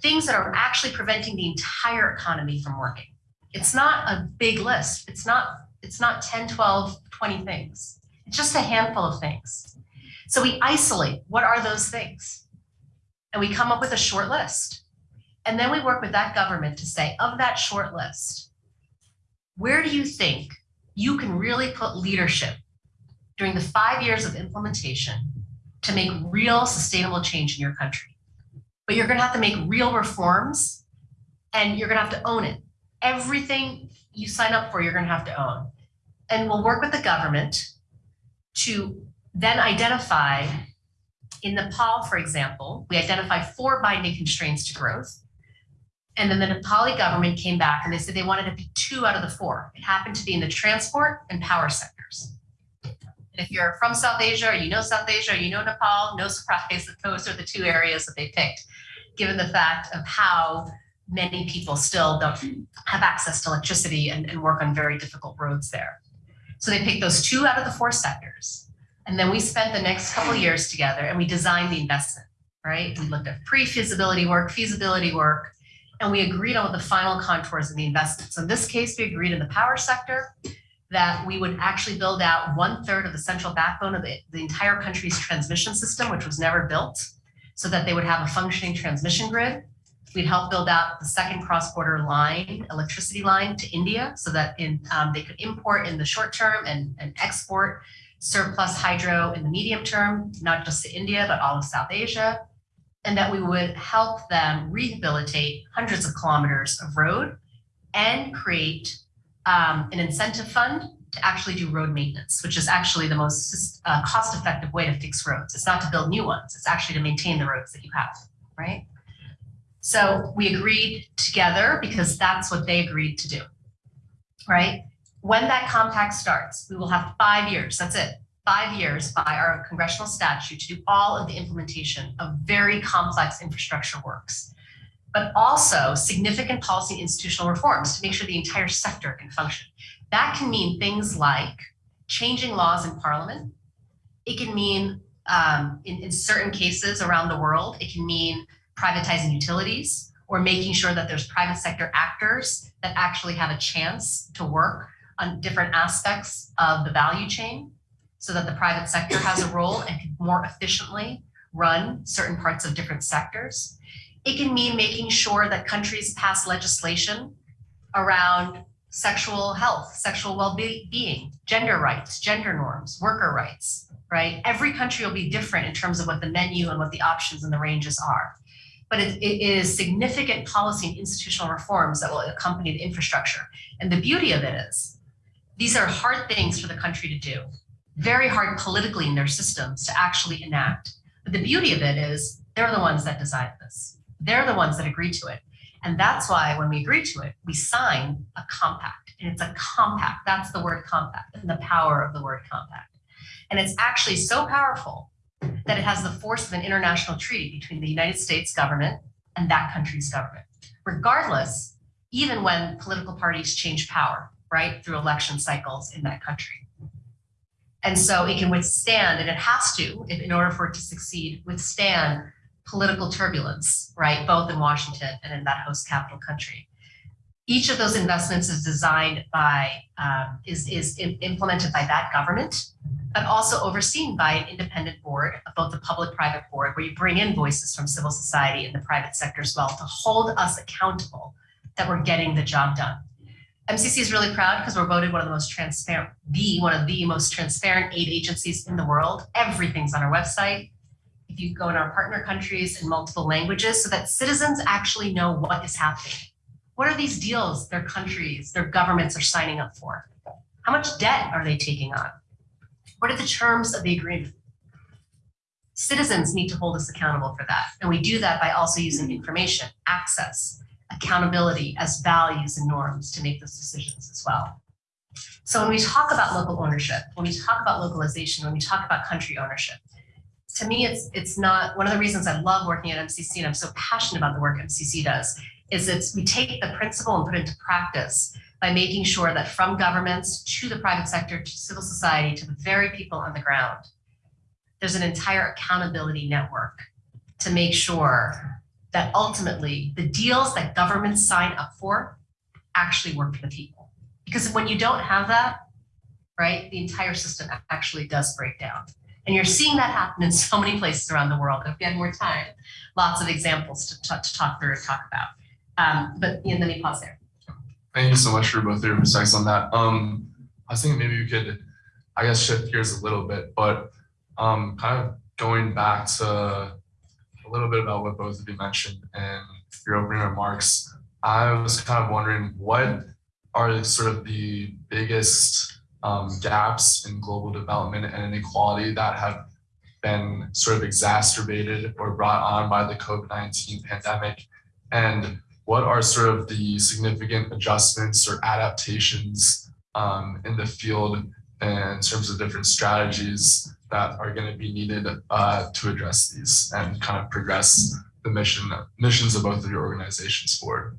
C: things that are actually preventing the entire economy from working. It's not a big list. It's not, it's not 10, 12, 20 things. It's just a handful of things. So we isolate what are those things? And we come up with a short list. And then we work with that government to say, of that short list, where do you think you can really put leadership during the five years of implementation to make real sustainable change in your country. But you're gonna have to make real reforms and you're gonna have to own it. Everything you sign up for, you're gonna have to own. And we'll work with the government to then identify, in Nepal, for example, we identify four binding constraints to growth. And then the Nepali government came back and they said they wanted to be two out of the four. It happened to be in the transport and power sectors. And if you're from South Asia or you know South Asia or you know Nepal, no surprise that those are the two areas that they picked, given the fact of how many people still don't have access to electricity and, and work on very difficult roads there. So they picked those two out of the four sectors. And then we spent the next couple years together and we designed the investment, right? We looked at pre-feasibility work, feasibility work, and we agreed on the final contours of the investment. So in this case, we agreed in the power sector that we would actually build out one third of the central backbone of the, the entire country's transmission system, which was never built, so that they would have a functioning transmission grid. We'd help build out the second cross-border line, electricity line to India, so that in, um, they could import in the short term and, and export surplus hydro in the medium term, not just to India, but all of South Asia. And that we would help them rehabilitate hundreds of kilometers of road and create um, an incentive fund to actually do road maintenance, which is actually the most uh, cost-effective way to fix roads. It's not to build new ones, it's actually to maintain the roads that you have, right? So we agreed together because that's what they agreed to do, right? When that compact starts, we will have five years, that's it, five years by our congressional statute to do all of the implementation of very complex infrastructure works, but also significant policy and institutional reforms to make sure the entire sector can function. That can mean things like changing laws in parliament. It can mean, um, in, in certain cases around the world, it can mean privatizing utilities or making sure that there's private sector actors that actually have a chance to work on different aspects of the value chain so that the private sector has a role and can more efficiently run certain parts of different sectors. It can mean making sure that countries pass legislation around sexual health, sexual well-being, gender rights, gender norms, worker rights, right? Every country will be different in terms of what the menu and what the options and the ranges are. But it, it is significant policy and institutional reforms that will accompany the infrastructure. And the beauty of it is, these are hard things for the country to do, very hard politically in their systems to actually enact. But the beauty of it is, they're the ones that decide this. They're the ones that agree to it. And that's why when we agree to it, we sign a compact. And it's a compact. That's the word compact and the power of the word compact. And it's actually so powerful that it has the force of an international treaty between the United States government and that country's government, regardless, even when political parties change power, right, through election cycles in that country. And so it can withstand, and it has to, in, order for it to succeed, withstand political turbulence, right, both in Washington and in that host capital country. Each of those investments is designed by, um, is, is implemented by that government, but also overseen by an independent board, both the public-private board, where you bring in voices from civil society and the private sector as well to hold us accountable that we're getting the job done. MCC is really proud because we're voted one of the most transparent, the one of the most transparent aid agencies in the world. Everything's on our website. If you go in our partner countries in multiple languages so that citizens actually know what is happening. What are these deals their countries, their governments are signing up for? How much debt are they taking on? What are the terms of the agreement? Citizens need to hold us accountable for that. And we do that by also using information, access, accountability as values and norms to make those decisions as well. So when we talk about local ownership, when we talk about localization, when we talk about country ownership, to me, it's it's not one of the reasons I love working at MCC and I'm so passionate about the work MCC does is it's we take the principle and put it into practice by making sure that from governments to the private sector to civil society to the very people on the ground, there's an entire accountability network to make sure that ultimately the deals that governments sign up for actually work for the people. Because when you don't have that, right, the entire system actually does break down. And you're seeing that happen in so many places around the world. If we had more time, lots of examples to, to, talk through and talk about. Um, but Ian, let me pause there.
A: Thank you so much for both your perspectives on that. Um, I thinking maybe we could, I guess, shift gears a little bit, but um, kind of going back to a little bit about what both of you mentioned in your opening remarks, I was kind of wondering what are sort of the biggest um, gaps in global development and inequality that have been sort of exacerbated or brought on by the COVID-19 pandemic? And what are sort of the significant adjustments or adaptations um, in the field in terms of different strategies that are going to be needed uh, to address these and kind of progress the mission missions of both of your organizations forward?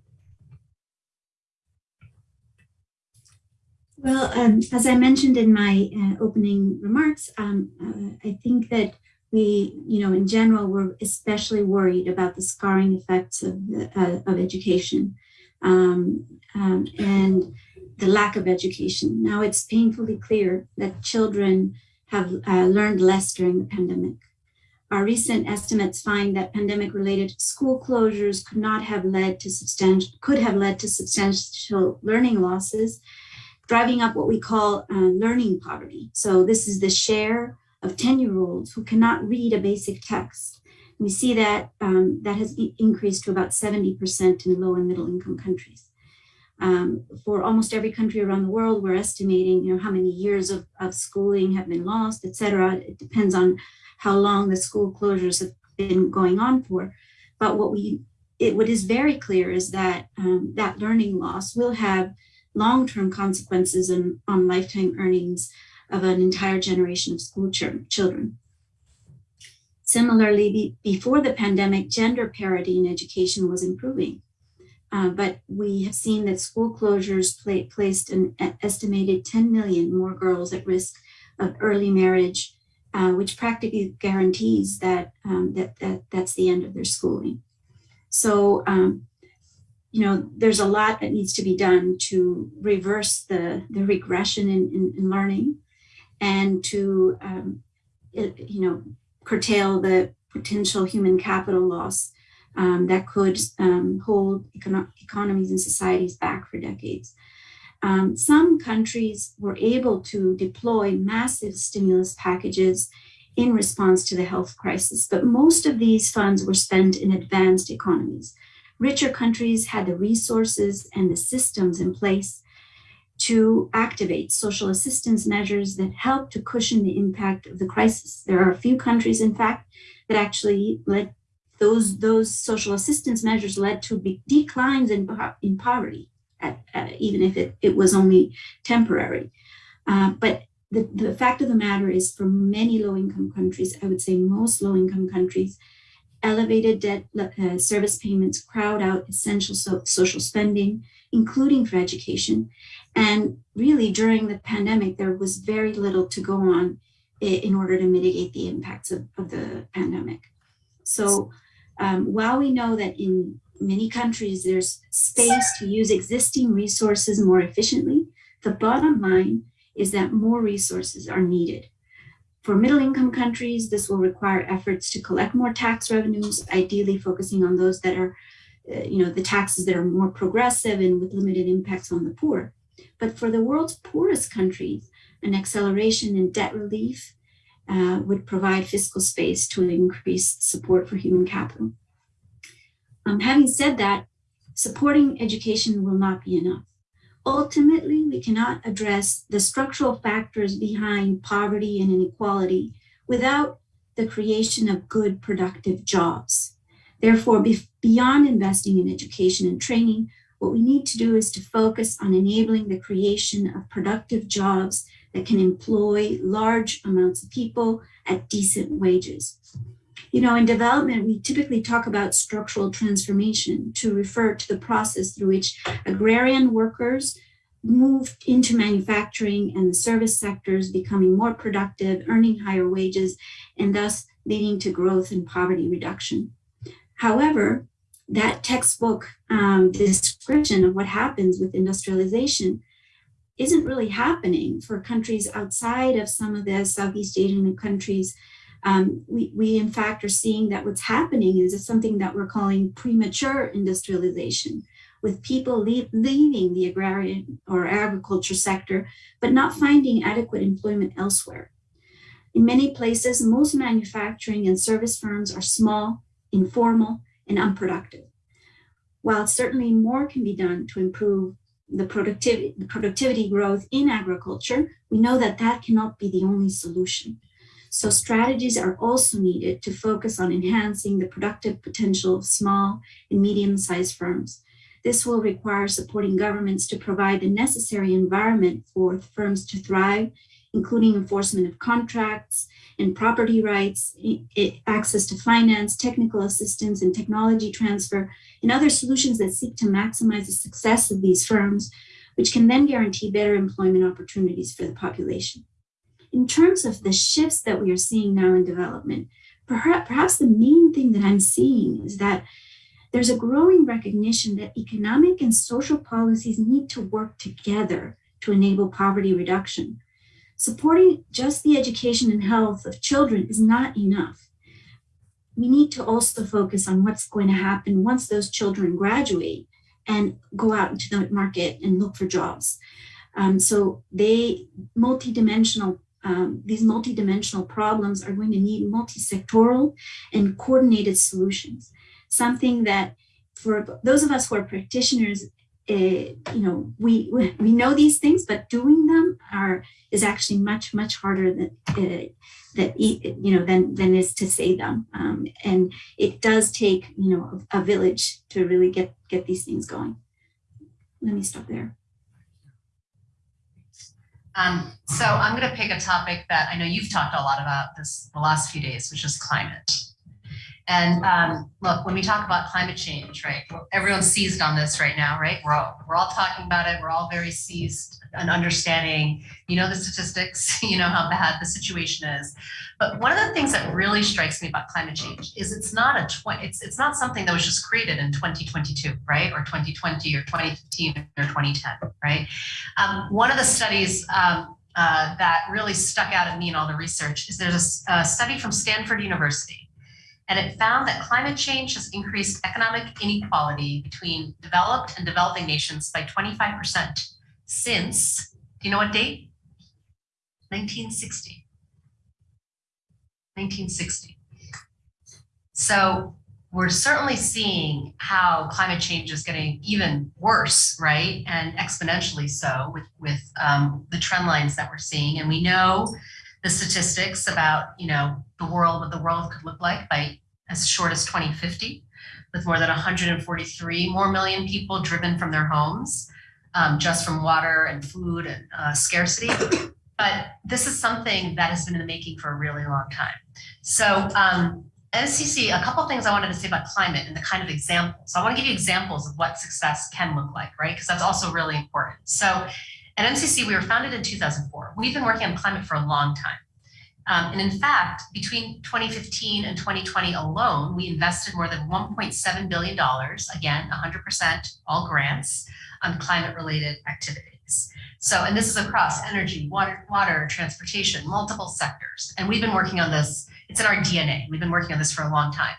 B: Well, um, as I mentioned in my uh, opening remarks, um, uh, I think that we, you know, in general, we're especially worried about the scarring effects of, the, uh, of education um, um, and the lack of education. Now, it's painfully clear that children have uh, learned less during the pandemic. Our recent estimates find that pandemic-related school closures could not have led to substantial, could have led to substantial learning losses, driving up what we call uh, learning poverty. So this is the share of 10-year-olds who cannot read a basic text. We see that um, that has increased to about 70% in low and middle income countries. Um, for almost every country around the world, we're estimating you know, how many years of, of schooling have been lost, et cetera. It depends on how long the school closures have been going on for. But what we, it, what is very clear is that um, that learning loss will have long-term consequences in, on lifetime earnings of an entire generation of school ch children. Similarly, be, before the pandemic, gender parity in education was improving. Uh, but we have seen that school closures placed an estimated 10 million more girls at risk of early marriage, uh, which practically guarantees that, um, that, that that's the end of their schooling. So, um, you know, there's a lot that needs to be done to reverse the, the regression in, in, in learning and to, um, it, you know, curtail the potential human capital loss um, that could um, hold econo economies and societies back for decades. Um, some countries were able to deploy massive stimulus packages in response to the health crisis, but most of these funds were spent in advanced economies. Richer countries had the resources and the systems in place to activate social assistance measures that help to cushion the impact of the crisis. There are a few countries, in fact, that actually led those, those social assistance measures led to big declines in, in poverty, at, even if it, it was only temporary. Uh, but the, the fact of the matter is for many low-income countries, I would say most low-income countries, elevated debt uh, service payments crowd out essential so social spending, including for education. And really during the pandemic, there was very little to go on in order to mitigate the impacts of, of the pandemic. So um, while we know that in many countries there's space to use existing resources more efficiently, the bottom line is that more resources are needed. For middle income countries, this will require efforts to collect more tax revenues, ideally focusing on those that are, uh, you know, the taxes that are more progressive and with limited impacts on the poor. But for the world's poorest countries, an acceleration in debt relief uh, would provide fiscal space to increase support for human capital. Um, having said that, supporting education will not be enough. Ultimately, we cannot address the structural factors behind poverty and inequality without the creation of good, productive jobs. Therefore, be beyond investing in education and training, what we need to do is to focus on enabling the creation of productive jobs that can employ large amounts of people at decent wages. You know, in development, we typically talk about structural transformation to refer to the process through which agrarian workers moved into manufacturing and the service sectors becoming more productive, earning higher wages, and thus leading to growth and poverty reduction. However, that textbook um, description of what happens with industrialization isn't really happening for countries outside of some of the Southeast Asian countries. Um, we, we, in fact, are seeing that what's happening is something that we're calling premature industrialization, with people leave, leaving the agrarian or agriculture sector, but not finding adequate employment elsewhere. In many places, most manufacturing and service firms are small, informal, and unproductive. While certainly more can be done to improve the productivity, the productivity growth in agriculture, we know that that cannot be the only solution. So strategies are also needed to focus on enhancing the productive potential of small and medium-sized firms. This will require supporting governments to provide the necessary environment for firms to thrive, including enforcement of contracts and property rights, access to finance, technical assistance, and technology transfer, and other solutions that seek to maximize the success of these firms, which can then guarantee better employment opportunities for the population. In terms of the shifts that we are seeing now in development, perhaps the main thing that I'm seeing is that there's a growing recognition that economic and social policies need to work together to enable poverty reduction. Supporting just the education and health of children is not enough. We need to also focus on what's going to happen once those children graduate and go out into the market and look for jobs. Um, so they multidimensional um, these multidimensional problems are going to need multi-sectoral and coordinated solutions. Something that for those of us who are practitioners, you know, we, we know these things, but doing them are is actually much much harder than uh, that you know than than is to say them. Um, and it does take you know a, a village to really get get these things going. Let me stop there.
C: Um, so I'm going to pick a topic that I know you've talked a lot about this the last few days, which is climate. And um, look, when we talk about climate change, right, everyone's seized on this right now, right? We're all, we're all talking about it. We're all very seized and understanding, you know, the statistics, you know, how bad the situation is. But one of the things that really strikes me about climate change is it's not a it's it's not something that was just created in 2022, right? Or 2020 or 2015 or 2010, right? Um, one of the studies um, uh, that really stuck out at me in all the research is there's a study from Stanford University. And it found that climate change has increased economic inequality between developed and developing nations by 25% since, do you know what date? 1960. 1960. So we're certainly seeing how climate change is getting even worse, right? And exponentially so with, with um, the trend lines that we're seeing. And we know the statistics about, you know, the world, what the world could look like by as short as 2050, with more than 143 more million people driven from their homes, um, just from water and food and uh, scarcity. But this is something that has been in the making for a really long time. So um, MCC, a couple things I wanted to say about climate and the kind of examples. So I want to give you examples of what success can look like, right? Because that's also really important. So at MCC, we were founded in 2004. We've been working on climate for a long time. Um, and in fact, between 2015 and 2020 alone, we invested more than $1.7 billion, again, 100% all grants on climate related activities. So, and this is across energy, water, water, transportation, multiple sectors. And we've been working on this it's in our DNA. We've been working on this for a long time.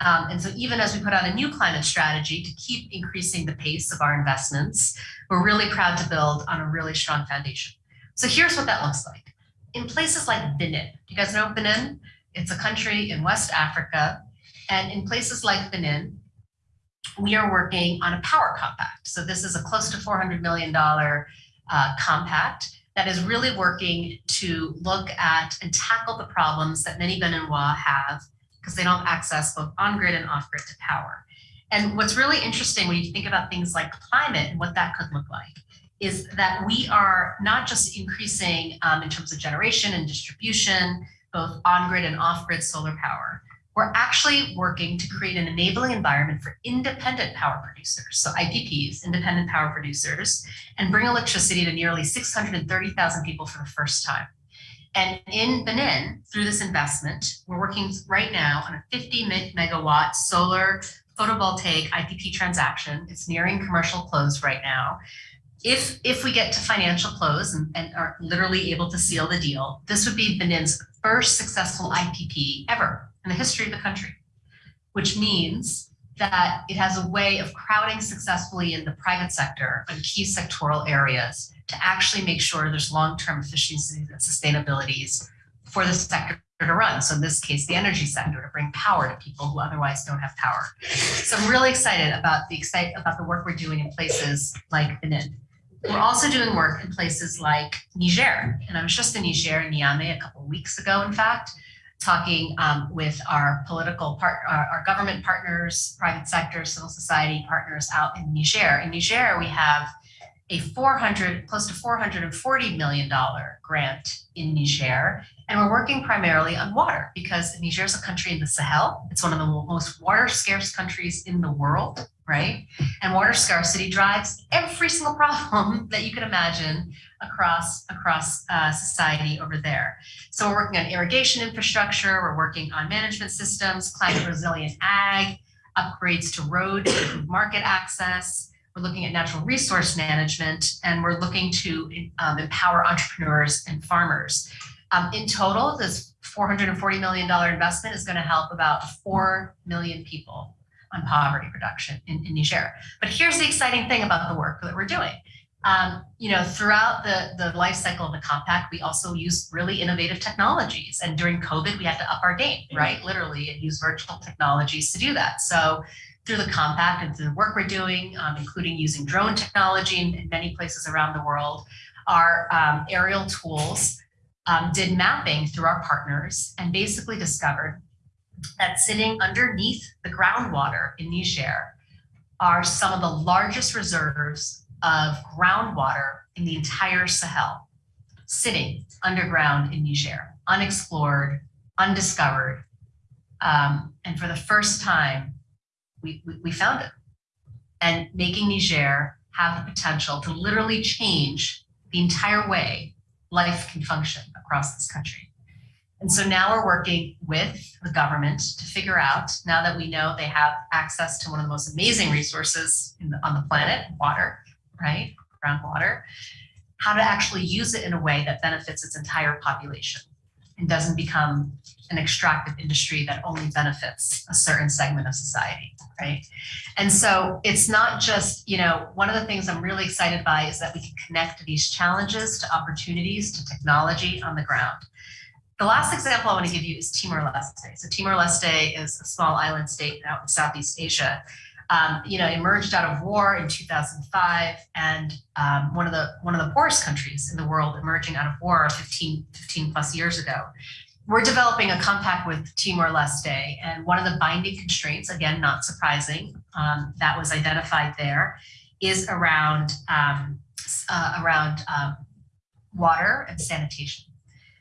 C: Um, and so even as we put out a new climate strategy to keep increasing the pace of our investments, we're really proud to build on a really strong foundation. So here's what that looks like. In places like Benin, you guys know Benin? It's a country in West Africa. And in places like Benin, we are working on a power compact. So this is a close to $400 million uh, compact that is really working to look at and tackle the problems that many Beninois have because they don't have access both on-grid and off-grid to power. And what's really interesting when you think about things like climate and what that could look like is that we are not just increasing um, in terms of generation and distribution, both on-grid and off-grid solar power, we're actually working to create an enabling environment for independent power producers, so IPPs, independent power producers, and bring electricity to nearly 630,000 people for the first time. And in Benin, through this investment, we're working right now on a 50 megawatt solar photovoltaic IPP transaction. It's nearing commercial close right now. If, if we get to financial close and, and are literally able to seal the deal, this would be Benin's first successful IPP ever in the history of the country, which means that it has a way of crowding successfully in the private sector on key sectoral areas to actually make sure there's long-term efficiencies and sustainabilities for the sector to run. So in this case, the energy sector to bring power to people who otherwise don't have power. So I'm really excited about the excite about the work we're doing in places like Benin. We're also doing work in places like Niger. And I was just in Niger, in Niamey, a couple weeks ago, in fact, talking um, with our political part, our, our government partners, private sector, civil society partners out in Niger. In Niger, we have a 400, close to $440 million grant in Niger. And we're working primarily on water because Niger is a country in the Sahel. It's one of the most water scarce countries in the world, right? And water scarcity drives every single problem that you can imagine across, across uh, society over there. So we're working on irrigation infrastructure, we're working on management systems, climate resilient ag, upgrades to road, improve market access, we're looking at natural resource management, and we're looking to um, empower entrepreneurs and farmers. Um, in total, this $440 million investment is going to help about 4 million people on poverty reduction in, in Niger. But here's the exciting thing about the work that we're doing. Um, you know, throughout the, the life cycle of the compact, we also use really innovative technologies. And during COVID, we had to up our game, right? Literally, and use virtual technologies to do that. So through the compact and through the work we're doing, um, including using drone technology in, in, many places around the world, our um, aerial tools um, did mapping through our partners and basically discovered that sitting underneath the groundwater in Niger are some of the largest reserves of groundwater in the entire Sahel, sitting underground in Niger, unexplored, undiscovered. Um, and for the first time, we, we, found it. And making Niger have the potential to literally change the entire way life can function across this country. And so now we're working with the government to figure out, now that we know they have access to one of the most amazing resources the, on the planet, water, right, groundwater, how to actually use it in a way that benefits its entire population and doesn't become an extractive industry that only benefits a certain segment of society, right? And so it's not just, you know, one of the things I'm really excited by is that we can connect these challenges to opportunities, to technology on the ground. The last example I want to give you is Timor-Leste. So Timor-Leste is a small island state out in Southeast Asia um, you know, emerged out of war in 2005 and um, one of the one of the poorest countries in the world emerging out of war 15, 15 plus years ago. We're developing a compact with Timor-Leste and one of the binding constraints, again, not surprising, um, that was identified there is around, um, uh, around um, water and sanitation.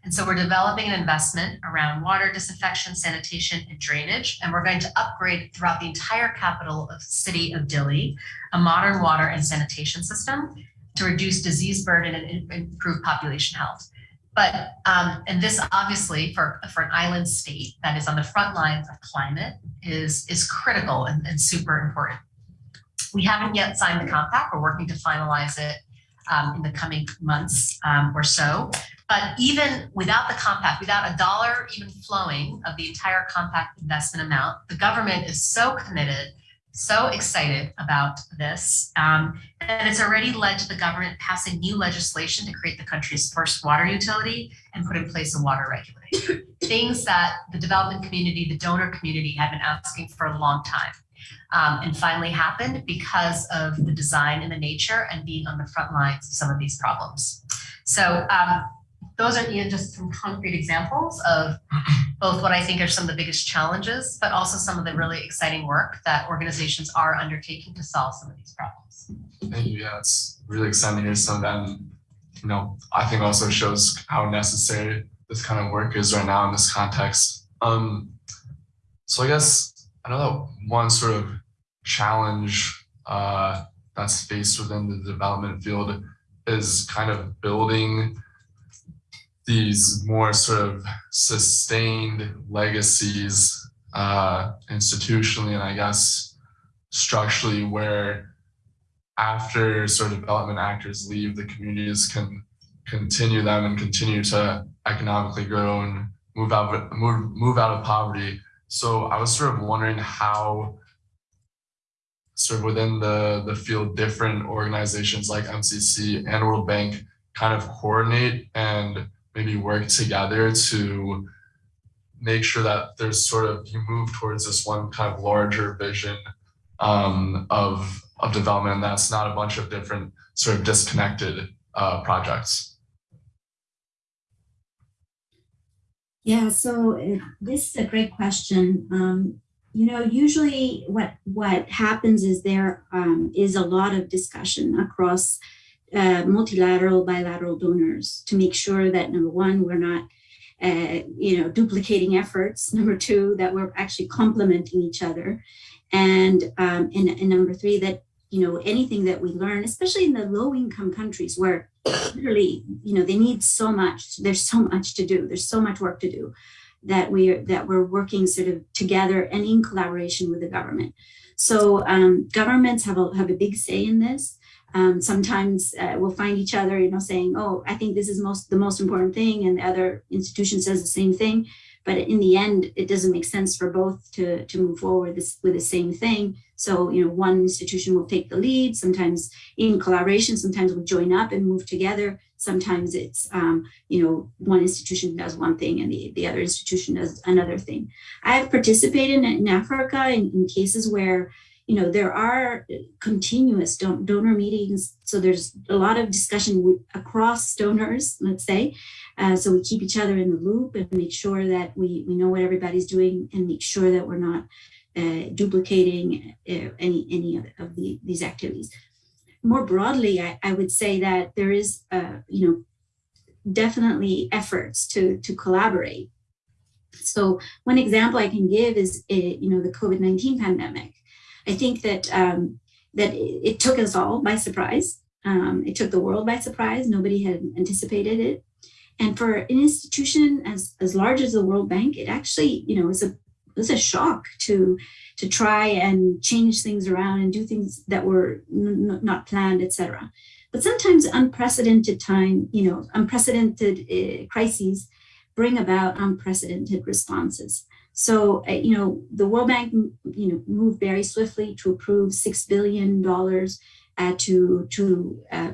C: And so we're developing an investment around water disinfection, sanitation, and drainage. And we're going to upgrade throughout the entire capital of city of Dili, a modern water and sanitation system to reduce disease burden and improve population health. But, um, and this obviously for, for an island state that is on the front lines of climate is, is critical and, and super important. We haven't yet signed the compact. We're working to finalize it um, in the coming months um, or so. But even without the compact, without a dollar even flowing of the entire compact investment amount, the government is so committed, so excited about this. Um, and it's already led to the government passing new legislation to create the country's first water utility and put in place a water regulator. Things that the development community, the donor community had been asking for a long time. Um, and finally happened because of the design and the nature and being on the front lines of some of these problems. So um, those are you know, just some concrete examples of both what I think are some of the biggest challenges, but also some of the really exciting work that organizations are undertaking to solve some of these problems.
A: Thank you. Yeah, it's really exciting to hear some of that. And, you know, I think also shows how necessary this kind of work is right now in this context. Um, so I guess I know that one sort of challenge uh, that's faced within the development field is kind of building these more sort of sustained legacies uh, institutionally and I guess structurally where after sort of development actors leave, the communities can continue them and continue to economically grow and move out move, move out of poverty. So I was sort of wondering how sort of within the, the field, different organizations like MCC and World Bank kind of coordinate and maybe work together to make sure that there's sort of you move towards this one kind of larger vision um, of of development And that's not a bunch of different sort of disconnected uh, projects.
B: Yeah, so uh, this is a great question. Um, you know, usually what what happens is there um, is a lot of discussion across uh, multilateral, bilateral donors to make sure that number one, we're not, uh, you know, duplicating efforts. Number two, that we're actually complementing each other, and um, and, and number three, that you know anything that we learn, especially in the low income countries where literally, you know, they need so much. There's so much to do. There's so much work to do that we're that we're working sort of together and in collaboration with the government. So um, governments have a have a big say in this. Um, sometimes uh, we'll find each other, you know, saying, "Oh, I think this is most the most important thing," and the other institution says the same thing. But in the end, it doesn't make sense for both to to move forward this with the same thing. So, you know, one institution will take the lead. Sometimes in collaboration, sometimes we'll join up and move together. Sometimes it's, um, you know, one institution does one thing and the, the other institution does another thing. I've participated in, in Africa in, in cases where you know, there are continuous don donor meetings. So there's a lot of discussion across donors, let's say. Uh, so we keep each other in the loop and make sure that we, we know what everybody's doing and make sure that we're not uh, duplicating uh, any, any of, of the, these activities. More broadly, I, I would say that there is, uh, you know, definitely efforts to, to collaborate. So one example I can give is, uh, you know, the COVID-19 pandemic. I think that um, that it, took us all by surprise. Um, it took the world by surprise. Nobody had anticipated it. And for an institution as, as large as the World Bank, it actually, you know, was a was a shock to to try and change things around and do things that were not planned, etc. But sometimes unprecedented time, you know, unprecedented uh, crises bring about unprecedented responses. So, uh, you know, the World Bank, you know, moved very swiftly to approve six billion dollars uh, to to uh,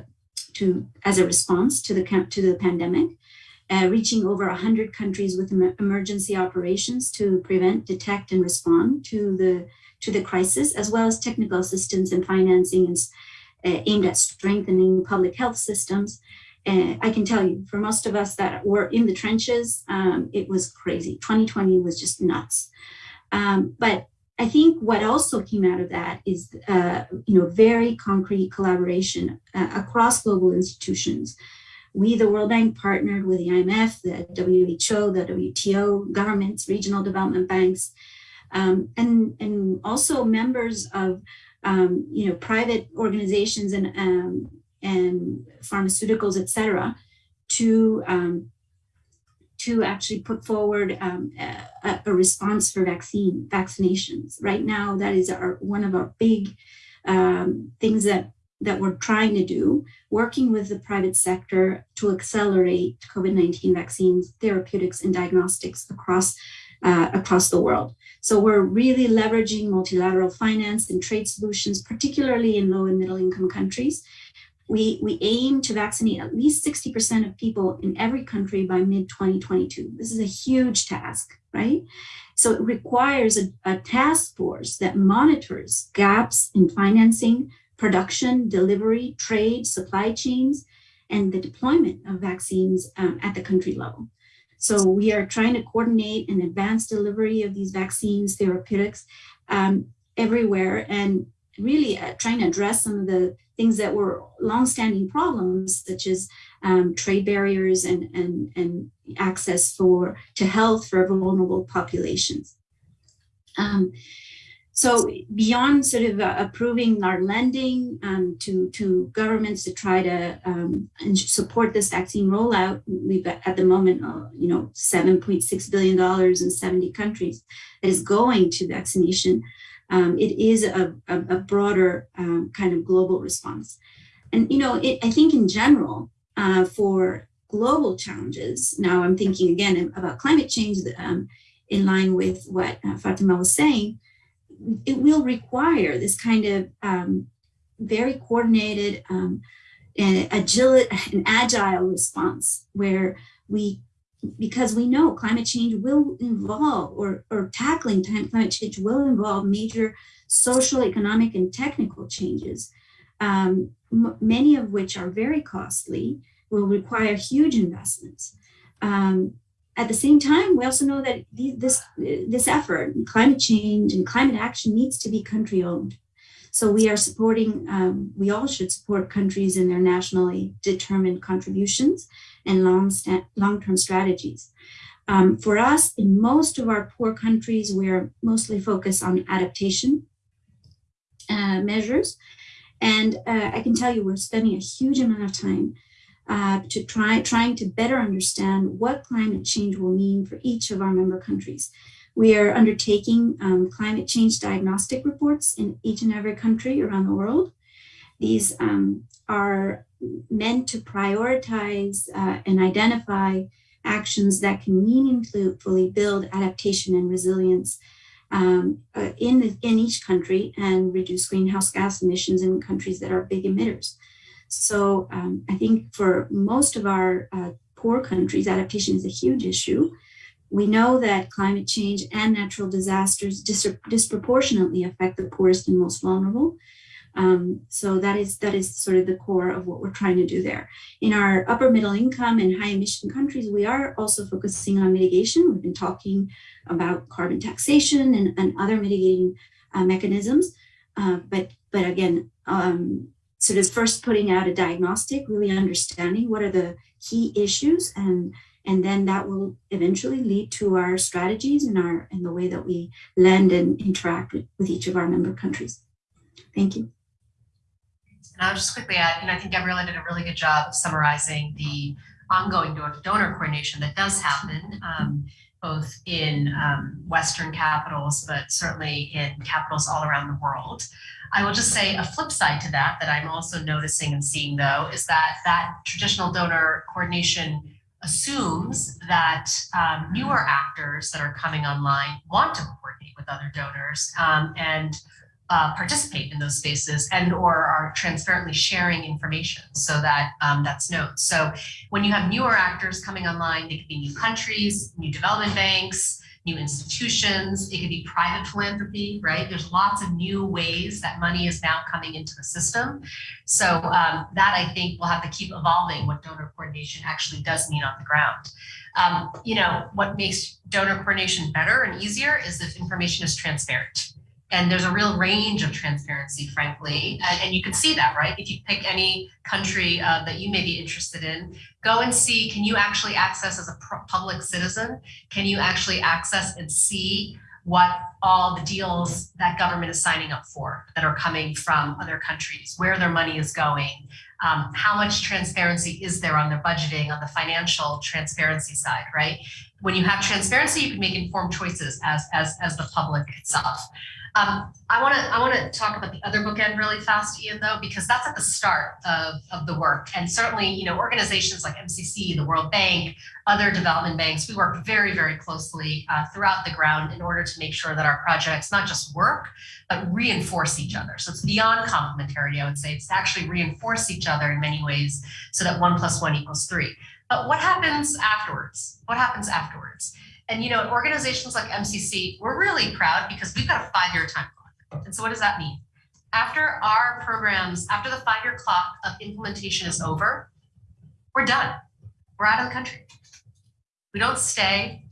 B: to as a response to the to the pandemic, uh, reaching over 100 countries with emergency operations to prevent, detect, and respond to the to the crisis, as well as technical assistance and financing and, uh, aimed at strengthening public health systems and I can tell you, for most of us that were in the trenches, um, it was crazy. 2020 was just nuts. Um, but I think what also came out of that is, uh, you know, very concrete collaboration uh, across global institutions. We, the World Bank, partnered with the IMF, the WHO, the WTO, governments, regional development banks, um, and, and also members of, um, you know, private organizations and um, and pharmaceuticals, et cetera, to, um, to actually put forward um, a, a, response for vaccine vaccinations. Right now, that is our, one of our big um, things that, that we're trying to do, working with the private sector to accelerate COVID-19 vaccines, therapeutics, and diagnostics across, uh, across the world. So we're really leveraging multilateral finance and trade solutions, particularly in low and middle income countries, we, we aim to vaccinate at least 60% of people in every country by mid-2022. This is a huge task, right? So it requires a, a task force that monitors gaps in financing, production, delivery, trade, supply chains, and the deployment of vaccines um, at the country level. So we are trying to coordinate an advanced delivery of these vaccines, therapeutics um, everywhere, and really uh, trying to address some of the things that were longstanding problems, such as um, trade barriers and, and, and access for to health for vulnerable populations. Um, so beyond sort of uh, approving our lending um, to, to governments to try to um, support this vaccine rollout, we've at the moment, uh, you know, $7.6 billion in 70 countries that is going to vaccination um, it is a, a, a broader um, kind of global response. And, you know, it, I think in general, uh, for global challenges, now I'm thinking again about climate change um, in line with what uh, Fatima was saying, it will require this kind of um, very coordinated um, and agile, an agile response where we because we know climate change will involve or, or tackling climate change will involve major social, economic, and technical changes, um, many of which are very costly, will require huge investments. Um, at the same time, we also know that this this effort, climate change and climate action, needs to be country owned. So we are supporting. Um, we all should support countries in their nationally determined contributions and long long-term strategies. Um, for us, in most of our poor countries, we're mostly focused on adaptation uh, measures, and uh, I can tell you we're spending a huge amount of time uh, to try trying to better understand what climate change will mean for each of our member countries. We are undertaking um, climate change diagnostic reports in each and every country around the world. These um, are meant to prioritize uh, and identify actions that can meaningfully build adaptation and resilience um, uh, in, the, in each country and reduce greenhouse gas emissions in countries that are big emitters. So um, I think for most of our uh, poor countries, adaptation is a huge issue. We know that climate change and natural disasters dis- disproportionately affect the poorest and most vulnerable. Um, so that is that is sort of the core of what we're trying to do there. In our upper middle income and high emission countries, we are also focusing on mitigation. We've been talking about carbon taxation and, and other mitigating uh, mechanisms. Uh, but but again, um, sort of first putting out a diagnostic, really understanding what are the key issues, and and then that will eventually lead to our strategies and our and the way that we lend and interact with, with each of our member countries. Thank you.
C: And I'll just quickly add, and I think Gabriela did a really good job of summarizing the ongoing donor, donor coordination that does happen, um, both in um, Western capitals, but certainly in capitals all around the world. I will just say a flip side to that, that I'm also noticing and seeing though, is that that traditional donor coordination assumes that um, newer actors that are coming online want to coordinate with other donors um, and uh, participate in those spaces and or are transparently sharing information so that um, that's known. So when you have newer actors coming online, they could be new countries, new development banks, new institutions, it could be private philanthropy, right? There's lots of new ways that money is now coming into the system. So um, that I think will have to keep evolving what donor coordination actually does mean on the ground. Um, you know, what makes donor coordination better and easier is if information is transparent. And there's a real range of transparency, frankly. And, and you can see that, right? If you pick any country uh, that you may be interested in, go and see can you actually access as a public citizen? Can you actually access and see what all the deals that government is signing up for that are coming from other countries, where their money is going, um, how much transparency is there on their budgeting, on the financial transparency side, right? When you have transparency, you can make informed choices as, as, as the public itself. Um, I want to I want to talk about the other bookend really fast, Ian, though, because that's at the start of, of the work. And certainly, you know, organizations like MCC, the World Bank, other development banks, we work very, very closely uh, throughout the ground in order to make sure that our projects not just work, but reinforce each other. So it's beyond complementarity, I would say. It's actually reinforce each other in many ways so that one plus one equals three. But what happens afterwards? What happens afterwards? And you know, organizations like MCC, we're really proud because we've got a five-year time clock. And so what does that mean? After our programs, after the five-year clock of implementation is over, we're done. We're out of the country. We don't stay.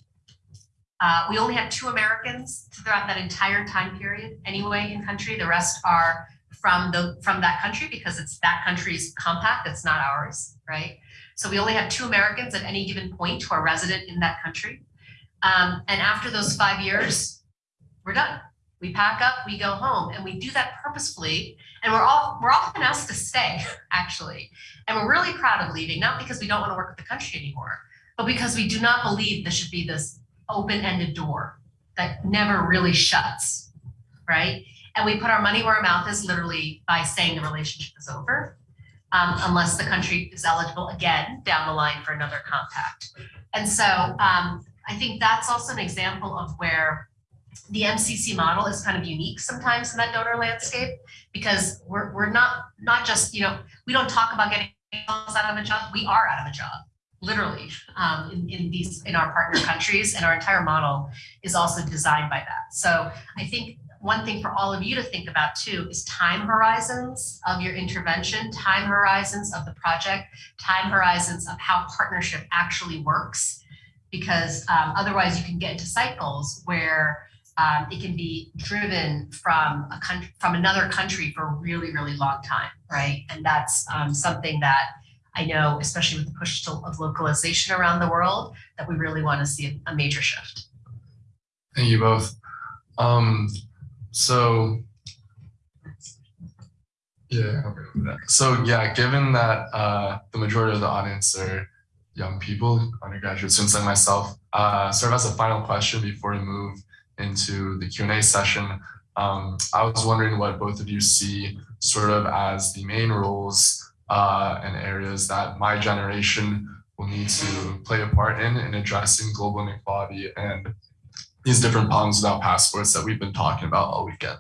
C: Uh, we only have two Americans throughout that entire time period anyway in country. The rest are from the from that country because it's that country's compact, it's not ours, right? So we only have two Americans at any given point who are resident in that country. Um, and after those five years, we're done. We pack up, we go home, and we do that purposefully. And we're all we're often asked to stay, actually. And we're really proud of leaving, not because we don't want to work with the country anymore, but because we do not believe there should be this open-ended door that never really shuts, right? And we put our money where our mouth is literally by saying the relationship is over, um, unless the country is eligible again down the line for another compact. And so um, I think that's also an example of where the MCC model is kind of unique sometimes in that donor landscape because we're, we're not not just you know we don't talk about getting out of a job we are out of a job literally, um, in, in these, in our partner countries, and our entire model is also designed by that. So I think one thing for all of you to think about too is time horizons of your intervention, time horizons of the project, time horizons of how partnership actually works. Because um, otherwise you can get into cycles where um, it can be driven from a country, from another country for a really, really long time, right? And that's um, something that I know, especially with the push to, of localization around the world, that we really want to see a, major shift.
A: Thank you both. Um, so yeah, so yeah, given that uh, the majority of the audience are young people, undergraduate students like myself, uh, sort of as a final question before we move into the Q and A session, um, I was wondering what both of you see sort of as the main roles uh, and areas that my generation will need to play a part in in addressing global inequality and these different problems without passports that we've been talking about all weekend.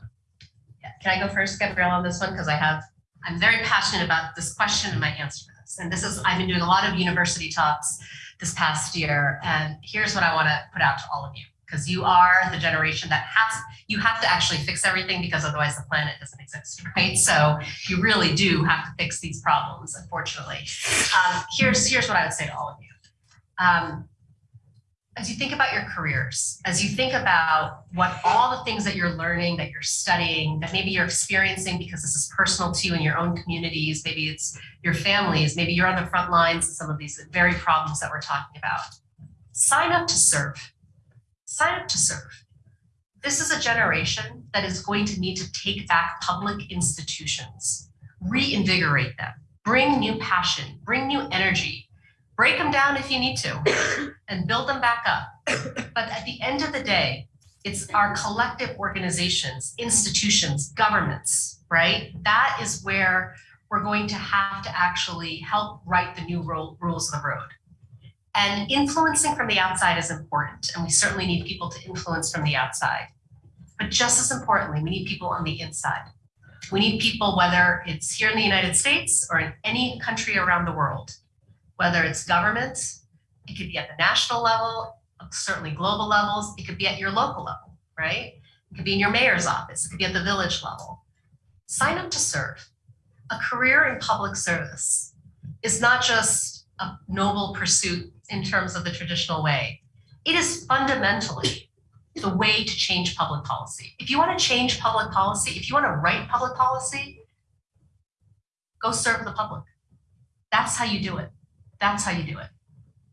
C: Yeah, Can I go first, Gabriela, on this one? Because I have, I'm very passionate about this question and my answer And this is, I've been doing a lot of university talks this past year. And here's what I want to put out to all of you. Because you are the generation that has, you have to actually fix everything because otherwise the planet doesn't exist, right? So you really do have to fix these problems, unfortunately. Um, here's, here's what I would say to all of you. Um, as you think about your careers, as you think about what all the things that you're learning, that you're studying, that maybe you're experiencing because this is personal to you in your own communities, maybe it's your families, maybe you're on the front lines of some of these very problems that we're talking about. Sign up to serve. Sign up to serve. This is a generation that is going to need to take back public institutions, reinvigorate them, bring new passion, bring new energy, break them down if you need to, and build them back up. But at the end of the day, it's our collective organizations, institutions, governments, right? That is where we're going to have to actually help write the new rules of the road. And influencing from the outside is important, and we certainly need people to influence from the outside. But just as importantly, we need people on the inside. We need people, whether it's here in the United States or in any country around the world, whether it's government, it could be at the national level, certainly global levels, it could be at your local level, right? It could be in your mayor's office, it could be at the village level. Sign up to serve. A career in public service is not just a noble pursuit in terms of the traditional way. It is fundamentally the way to change public policy. If you want to change public policy, if you want to write public policy, go serve the public. That's how you do it. That's how you do it.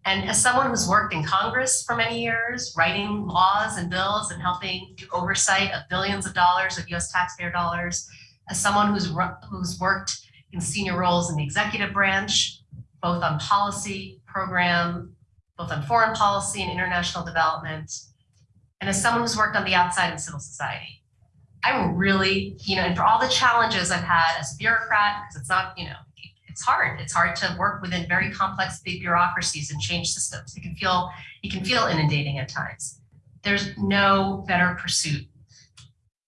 C: And as someone who's worked in Congress for many years, writing laws and bills and helping do oversight of billions of dollars of US taxpayer dollars, as someone who's, who's worked in senior roles in the executive branch, both on policy, program, both on foreign policy and international development, and as someone who's worked on the outside in civil society, I'm really, you know, and for all the challenges I've had as a bureaucrat, because it's not, you know, it's hard. It's hard to work within very complex big bureaucracies and change systems. It can feel it can feel inundating at times. There's no better pursuit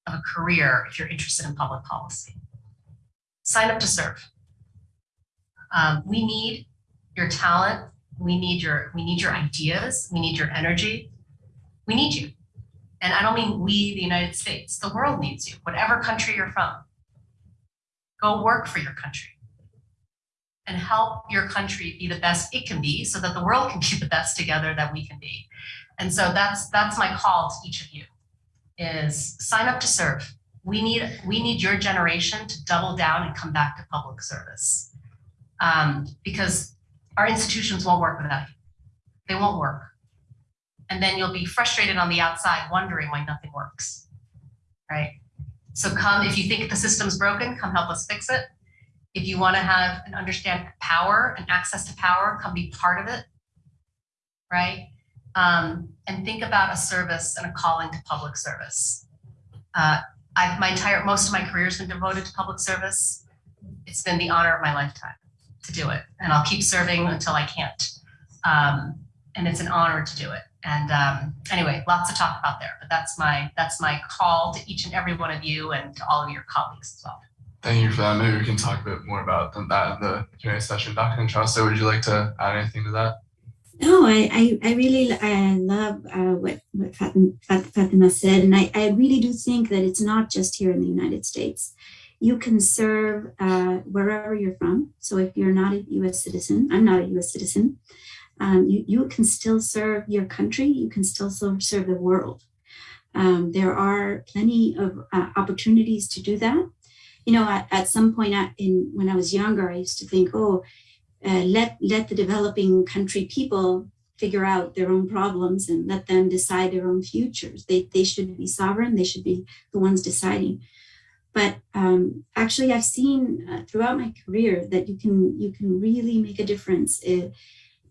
C: of a career if you're interested in public policy. Sign up to serve. Um, we need your talent. We need your we need your ideas. We need your energy. We need you. And I don't mean we, the United States. The world needs you, whatever country you're from. Go work for your country and help your country be the best it can be so that the world can be the best together that we can be. And so that's that's my call to each of you is sign up to serve. We need we need your generation to double down and come back to public service. Um, because our institutions won't work without you. They won't work. And then you'll be frustrated on the outside wondering why nothing works. Right? So come if you think the system's broken, come help us fix it if you want to have and understand power and access to power, come be part of it, right? Um, and think about a service and a calling to public service. Uh, I've my entire most of my career has been devoted to public service. It's been the honor of my lifetime to do it, and I'll keep serving until I can't. Um, and it's an honor to do it. And um, anyway, lots to talk about there, but that's my that's my call to each and every one of you and to all of your colleagues as well.
A: Thank you for that. Maybe we can talk a bit more about that in the Q&A session. Dr. Inchauste, would you like to add anything to that?
B: No, I, I, I really I love uh, what, what Fatima, said. And I, I really do think that it's not just here in the United States. You can serve uh, wherever you're from. So if you're not a US citizen, I'm not a US citizen, um, you, you can still serve your country. You can still serve, serve the world. Um, there are plenty of uh, opportunities to do that. You know, at, at some point in when I was younger, I used to think, oh, uh, let let the developing country people figure out their own problems and let them decide their own futures. They they should be sovereign. They should be the ones deciding. But um, actually, I've seen uh, throughout my career that you can you can really make a difference uh,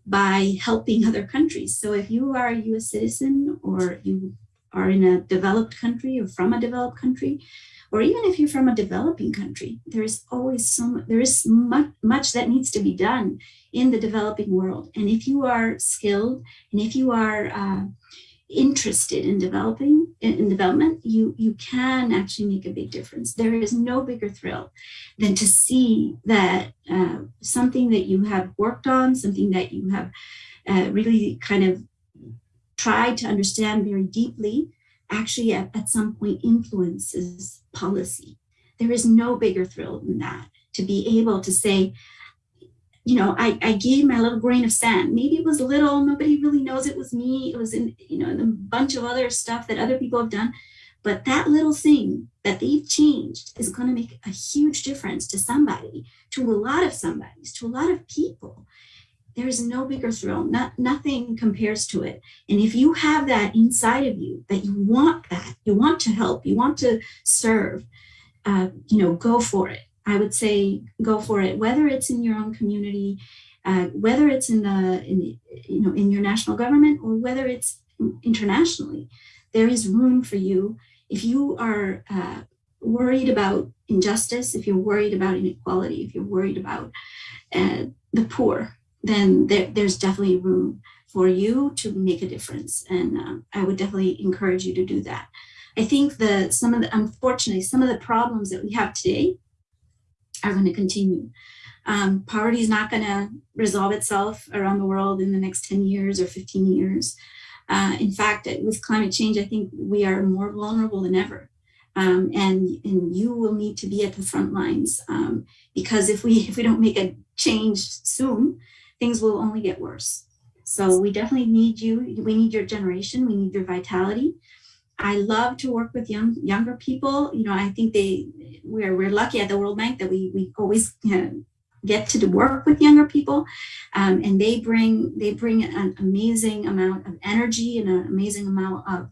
B: by helping other countries. So if you are a U.S. citizen or you are in a developed country or from a developed country, or even if you're from a developing country, there is always some, there is much, much that needs to be done in the developing world. And if you are skilled and if you are uh, interested in developing in, in development, you you can actually make a big difference. There is no bigger thrill than to see that uh, something that you have worked on, something that you have uh, really kind of tried to understand very deeply actually at, at some point influences policy. There is no bigger thrill than that, to be able to say, you know, I, I gave my little grain of sand. Maybe it was little, nobody really knows it was me. It was in, you know, in a bunch of other stuff that other people have done. But that little thing that they've changed is going to make a huge difference to somebody, to a lot of somebodies, to a lot of people there is no bigger thrill. Not nothing compares to it. And if you have that inside of you that you want that you want to help you want to serve uh, you know go for it. I would say go for it whether it's in your own community uh, whether it's in the in you know in your national government or whether it's internationally there is room for you. If you are uh, worried about injustice if you're worried about inequality if you're worried about uh, the poor then there, there's definitely room for you to make a difference. And uh, I would definitely encourage you to do that. I think that some of the, unfortunately, some of the problems that we have today are going to continue. Um, poverty is not going to resolve itself around the world in the next 10 years or 15 years. Uh, in fact, with climate change, I think we are more vulnerable than ever. Um, and, and you will need to be at the front lines um, because if we if we don't make a change soon, things will only get worse. So we definitely need you. We need your generation. We need your vitality. I love to work with young younger people. You know, I think they we're we're lucky at the World Bank that we we always you know, get to work with younger people, um, and they bring they bring an amazing amount of energy and an amazing amount of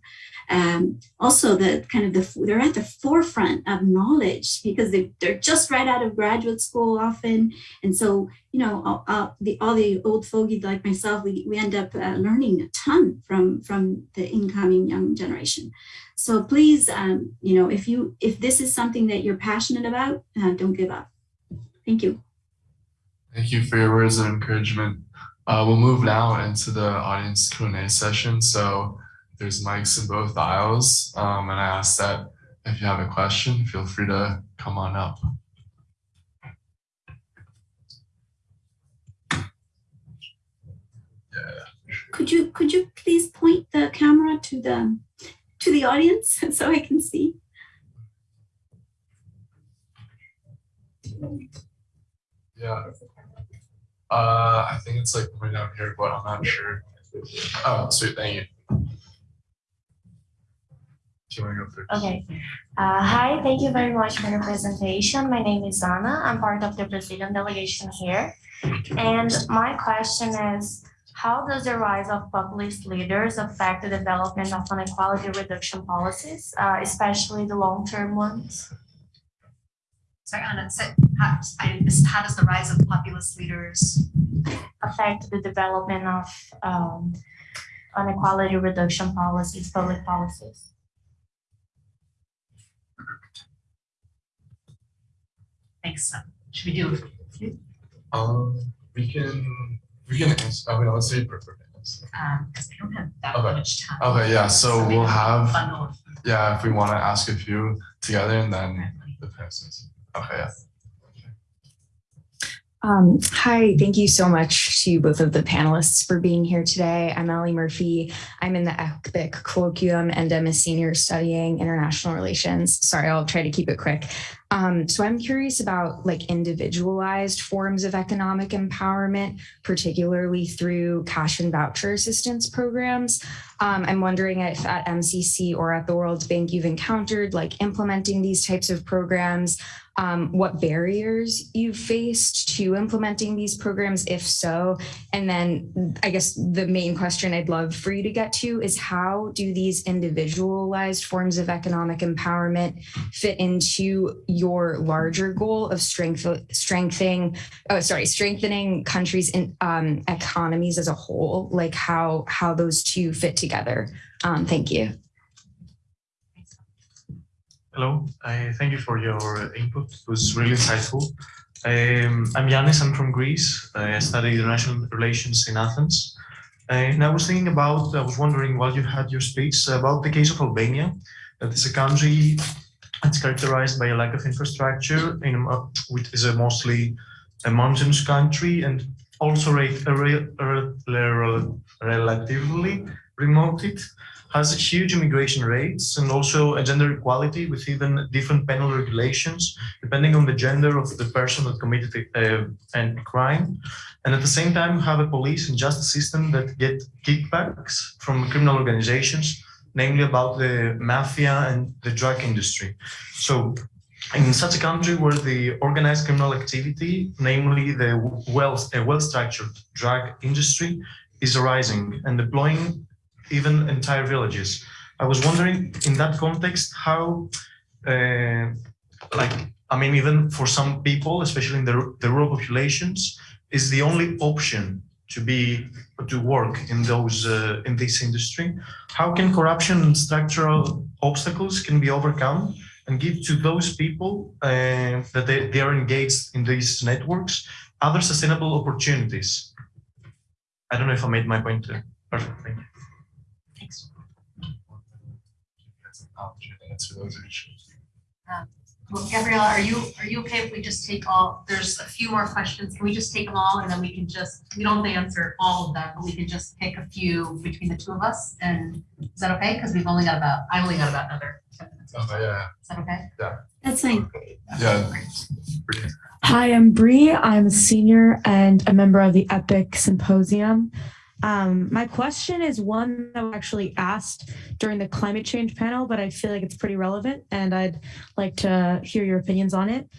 B: um, also the kind of the they're at the forefront of knowledge because they they're just right out of graduate school often, and so you know all, all the all the old fogies like myself we we end up uh, learning a ton from from the incoming young generation. So please, um, you know, if you if this is something that you're passionate about, uh, don't give up. Thank you.
A: Thank you for your words of encouragement. Uh, we'll move now into the audience Q&A session. So there's mics in both aisles. Um, and I ask that if you have a question, feel free to come on up.
B: Could you could you please point the camera to the to the audience so I can see?
A: Yeah. Uh, I think it's like right down here, but I'm not sure. Oh, sweet, thank you. Do you want to go first?
F: Okay. Uh, hi, thank you very much for your presentation. My name is Anna. I'm part of the Brazilian delegation here. And my question is, how does the rise of populist leaders affect the development of inequality reduction policies, uh, especially the long-term ones?
C: Sorry, Anna, so how, I, how does the rise of populist leaders?
F: Affect the development of um, inequality reduction policies, public policies?
C: Thanks. Should we do?
A: Um, we can, we can answer, I mean, let's say prefer answer.
C: Um, because I don't have that
A: Okay.
C: much time.
A: Okay, yeah, so
C: maybe
A: we'll have, yeah, if we want to ask a few together and then the persons. Okay.
G: Um, hi, thank you so much to both of the panelists for being here today. I'm Ellie Murphy. I'm in the EPIIC colloquium and I'm a senior studying international relations. Sorry, I'll try to keep it quick. Um, so I'm curious about like individualized forms of economic empowerment, particularly through cash and voucher assistance programs. Um, I'm wondering if at MCC or at the World Bank you've encountered like implementing these types of programs, um, what barriers you've faced to implementing these programs, if so. And then I guess the main question I'd love for you to get to is how do these individualized forms of economic empowerment fit into your larger goal of strength, strengthening, oh, sorry, strengthening countries' in, um, economies as a whole, like how, how those two fit together? Um, thank you.
D: Hello, thank you for your input. It was really insightful. Um, I'm Yannis, I'm from Greece. I study international relations in Athens. And I was thinking about, I was wondering while you had your speech about the case of Albania, that is a country that's characterized by a lack of infrastructure, in, a- which is a mostly a mountainous country and also a, a, re- a relatively remote it has huge immigration rates and also a gender equality with even different penal regulations depending on the gender of the person that committed uh, a, a crime. And at the same time, have a police and justice system that get kickbacks from criminal organizations, namely about the mafia and the drug industry. So in such a country where the organized criminal activity, namely the well, a uh, well-structured drug industry, is rising and deploying even entire villages. I was wondering in that context how, uh, like, I mean, even for some people, especially in the, the rural populations, is the only option to be to work in those uh, in this industry. How can corruption and structural obstacles can be overcome and give to those people uh, that they, they are engaged in these networks other sustainable opportunities? I don't know if I made my point clear. Perfect.
C: Thanks.
A: That's an opportunity to answer those issues.
C: Well, Gabriela, are you, are you okay if we just take all, there's a few more questions. Can we just take them all and then we can just, we don't have to answer all of them, but we can just pick a few between the two of us? And is that okay? Because we've only got about, I've only got about another ten minutes.
A: Oh, yeah,
C: Is that okay? Yeah.
B: That's fine.
A: yeah.
H: Hi, I'm Bree. I'm a senior and a member of the EPIIC Symposium. Um, my question is one that was actually asked during the climate change panel, but I feel like it's pretty relevant and I'd like to hear your opinions on it.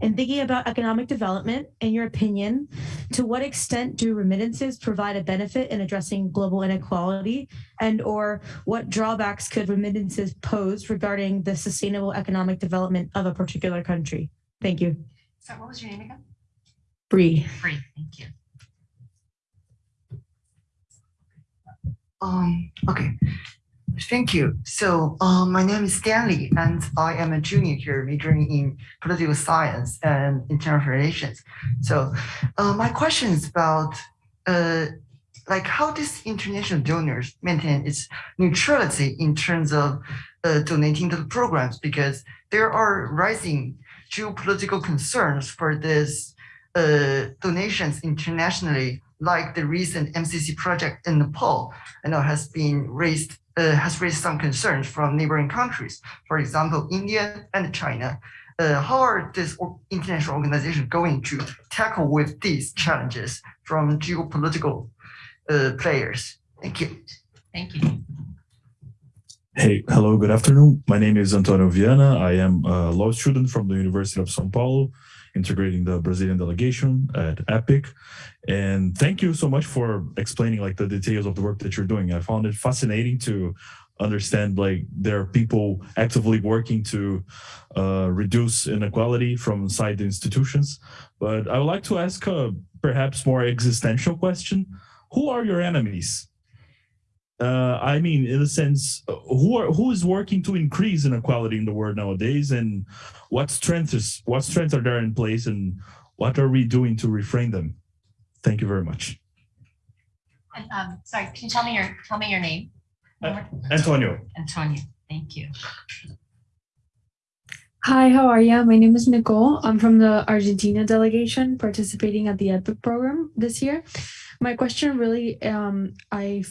H: In thinking about economic development, in your opinion, to what extent do remittances provide a benefit in addressing global inequality? And or what drawbacks could remittances pose regarding the sustainable economic development of a particular country? Thank you.
C: So what was your name again?
H: Bree.
C: Free, thank you.
I: Um, okay, thank you. So, uh, my name is Stanley, and I am a junior here majoring in political science and international relations. So, uh, my question is about, uh, like how does international donors maintain its neutrality in terms of uh, donating to the programs? Because there are rising geopolitical concerns for these uh, donations internationally, like the recent MCC project in Nepal, I know has been raised uh, has raised some concerns from neighboring countries, for example, India and China. Uh, how are this international organization going to tackle with these challenges from geopolitical uh, players? Thank you.
C: Thank you.
J: Hey, hello, good afternoon. My name is Antonio Viana. I am a law student from the University of São Paulo, integrating the Brazilian delegation at EPIIC. And thank you so much for explaining like the details of the work that you're doing. I found it fascinating to understand like there are people actively working to uh, reduce inequality from inside the institutions. But I would like to ask a perhaps more existential question. Who are your enemies? Uh, I mean, in a sense, uh, who are who is working to increase inequality in the world nowadays, and what strengths what strengths are there in place, and what are we doing to refrain them? Thank you very much,
C: um, sorry, can you tell me your, tell me your name?
J: Uh, Antonio.
C: Antonio, thank you.
H: Hi, how are you? My name is Nicole. I'm from the Argentina delegation participating at the EPIIC program this year. My question really, um, I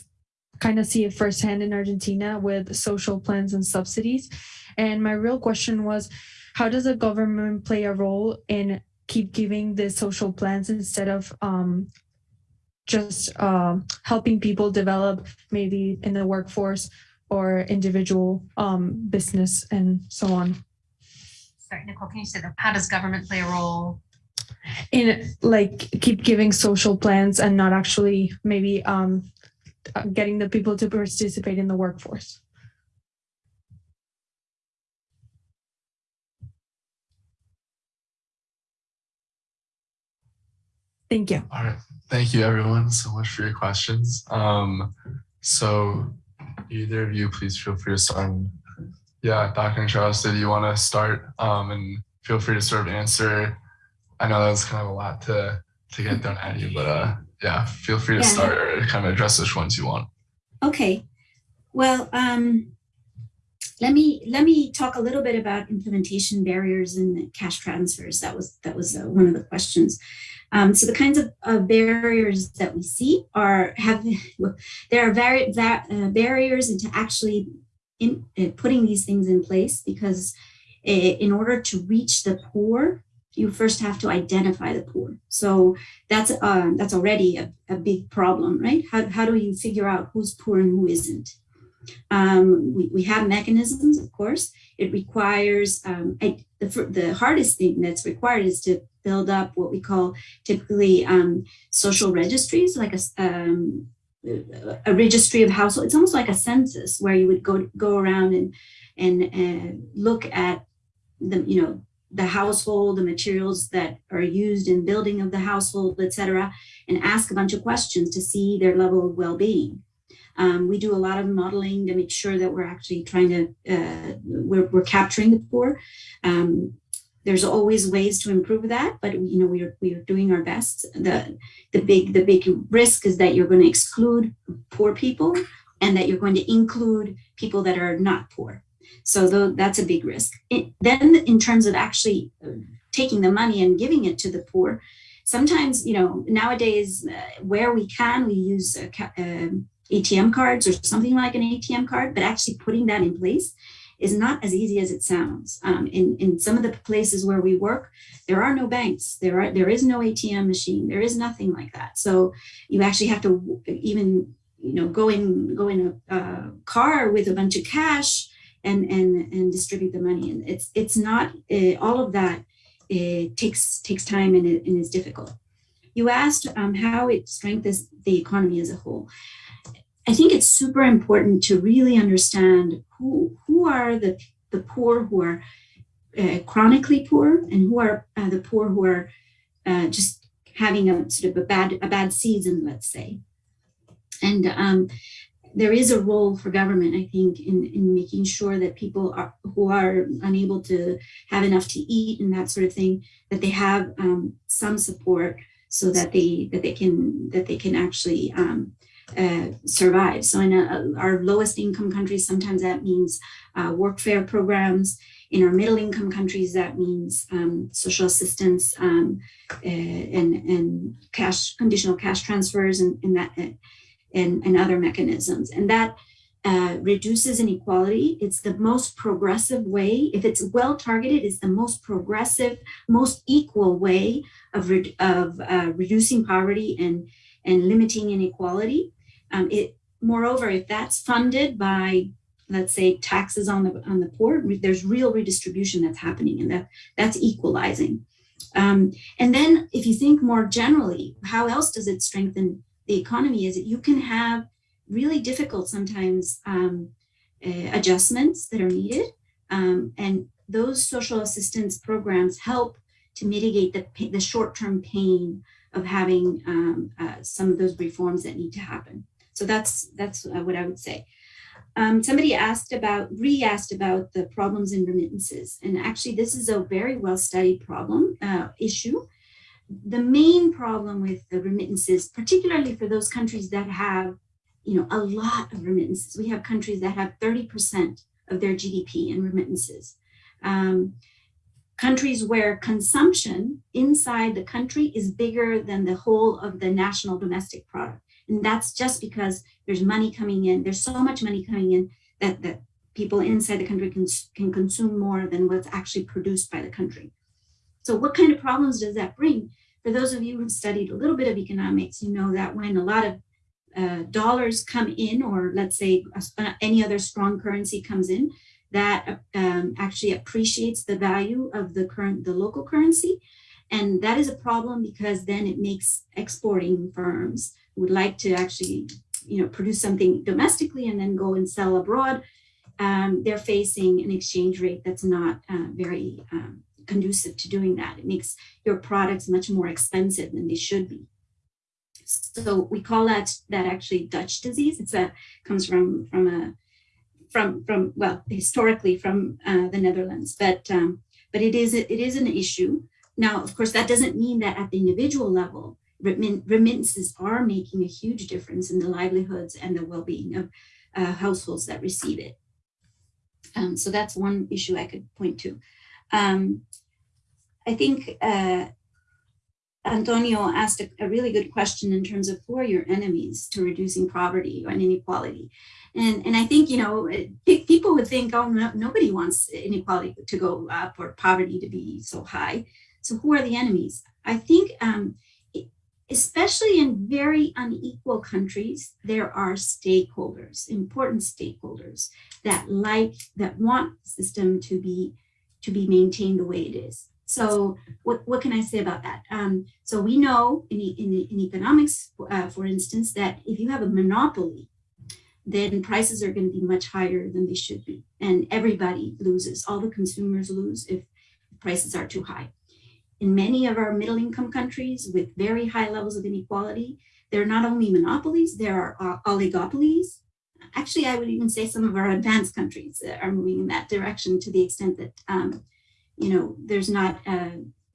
H: kind of see it firsthand in Argentina with social plans and subsidies. And my real question was, how does the government play a role in keep giving the social plans instead of um, just uh, helping people develop maybe in the workforce or individual um, business and so on?
C: Sorry, Nicole, can you say that? How does government play a role?
H: in like keep giving social plans and not actually maybe um uh, getting the people to participate in the workforce. Thank you.
A: All right. Thank you everyone so much for your questions. Um, so either of you, please feel free to start. Yeah, Dr. Inchauste, did you want to start? Um, and feel free to sort of answer. I know that was kind of a lot to to get thrown at you, but uh, yeah, feel free to
B: Yeah.
A: start or kind of address which ones you want.
B: Okay, well, um, let me let me talk a little bit about implementation barriers and cash transfers. That was that was uh, one of the questions. Um, so the kinds of, barriers that we see are have there are vari- va- uh, barriers into actually in, uh, putting these things in place because uh, in order to reach the poor, you first have to identify the poor. So that's uh, that's already a, a big problem, right? How, how do you figure out who's poor and who isn't? Um, we, we have mechanisms, of course. It requires um, I, the, the hardest thing that's required is to build up what we call typically um, social registries, like a, um, a registry of household. It's almost like a census where you would go go around and and uh, look at the you know the household, the materials that are used in building of the household, et cetera, and ask a bunch of questions to see their level of well-being. Um, we do a lot of modeling to make sure that we're actually trying to, uh, we're, we're capturing the poor. Um, there's always ways to improve that, but you know, we are, we are doing our best. The, the big, the big risk is that you're going to exclude poor people and that you're going to include people that are not poor. So though that's a big risk. It, then in terms of actually uh, taking the money and giving it to the poor, sometimes, you know, nowadays uh, where we can, we use uh, ca- um, ATM cards or something like an ATM card, but actually putting that in place is not as easy as it sounds. Um, in, in some of the places where we work, there are no banks, there are there is no ATM machine, there is nothing like that. So you actually have to even you know go in go in a, a car with a bunch of cash and and and distribute the money. And it's it's not uh, all of that uh, takes takes time and, it, and is difficult. You asked um, how it strengthens the economy as a whole. I think it's super important to really understand who who are the the poor who are uh, chronically poor and who are uh, the poor who are uh, just having a sort of a bad a bad season, let's say. And um, there is a role for government, I think, in in making sure that people are who are unable to have enough to eat and that sort of thing that they have um, some support so that they that they can that they can actually um, uh, survive. So in a, our lowest income countries, sometimes that means uh, workfare programs. In our middle income countries, that means um, social assistance um, uh, and and cash conditional cash transfers and, and that and, and other mechanisms. And that uh, reduces inequality. It's the most progressive way. If it's well targeted, it's the most progressive, most equal way of, re- of uh, reducing poverty and and limiting inequality. Um, it, moreover, if that's funded by, let's say, taxes on the on the poor, there's real redistribution that's happening, and that that's equalizing. Um, and then, if you think more generally, how else does it strengthen the economy? Is that you can have really difficult sometimes um, uh, adjustments that are needed, um, and those social assistance programs help to mitigate the the short term pain of having um, uh, some of those reforms that need to happen. So that's that's uh, what I would say. Um, somebody asked about, re-asked about the problems in remittances, and actually this is a very well studied problem uh, issue. The main problem with the remittances, particularly for those countries that have, you know, a lot of remittances. We have countries that have 30% of their GDP in remittances. Um, countries where consumption inside the country is bigger than the whole of the national domestic product. And that's just because there's money coming in. There's so much money coming in that, that people inside the country can, can consume more than what's actually produced by the country. So what kind of problems does that bring? For those of you who've studied a little bit of economics, you know that when a lot of uh, dollars come in, or let's say uh, any other strong currency comes in, that um, actually appreciates the value of the current, the local currency. And that is a problem because then it makes exporting firms who would like to actually, you know, produce something domestically and then go and sell abroad. Um, they're facing an exchange rate that's not uh, very um, conducive to doing that. It makes your products much more expensive than they should be. So we call that that actually Dutch disease. It's a comes from from a from from well historically from uh, the Netherlands, but um, but it is it is an issue. Now, of course, that doesn't mean that at the individual level, remittances are making a huge difference in the livelihoods and the well-being of uh, households that receive it. Um, so that's one issue I could point to. Um, I think uh, Antonio asked a, a, really good question in terms of who are your enemies to reducing poverty and inequality. And, and I think, you know, people would think, oh, no, nobody wants inequality to go up or poverty to be so high. So who are the enemies? I think, um, especially in very unequal countries, there are stakeholders, important stakeholders that like, that want the system to be, to be maintained the way it is. So what, what can I say about that? Um, so we know in, in, in economics, uh, for instance, that if you have a monopoly, then prices are going to be much higher than they should be. And everybody loses. All the consumers lose if prices are too high. In many of our middle income countries with very high levels of inequality, there are not only monopolies, there are uh, oligopolies. Actually, I would even say some of our advanced countries are moving in that direction to the extent that um, you know, there's not, uh,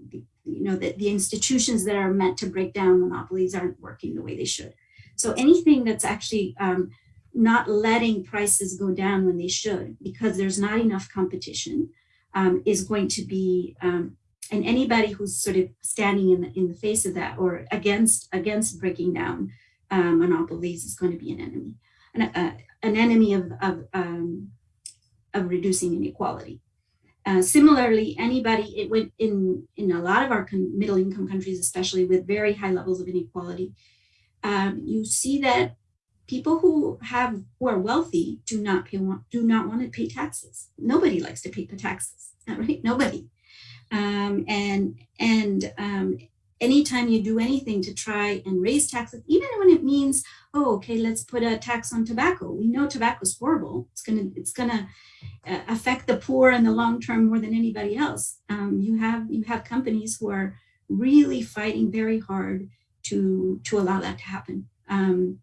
B: you know, that the institutions that are meant to break down monopolies aren't working the way they should. So anything that's actually um, not letting prices go down when they should, because there's not enough competition, um, is going to be, um, and anybody who's sort of standing in the, in the face of that or against against breaking down um, monopolies is going to be an enemy, an, uh, an enemy of of, um, of reducing inequality. Uh, similarly, anybody it went in in a lot of our middle income countries, especially with very high levels of inequality, um, you see that people who have who are wealthy do not pay do not want to pay taxes. Nobody likes to pay the taxes, right? Nobody. Um, and and um, anytime you do anything to try and raise taxes, even when it means, oh, okay, let's put a tax on tobacco. We know tobacco is horrible. It's gonna it's gonna uh, affect the poor in the long term more than anybody else. Um, you have you have companies who are really fighting very hard to to allow that to happen. Um,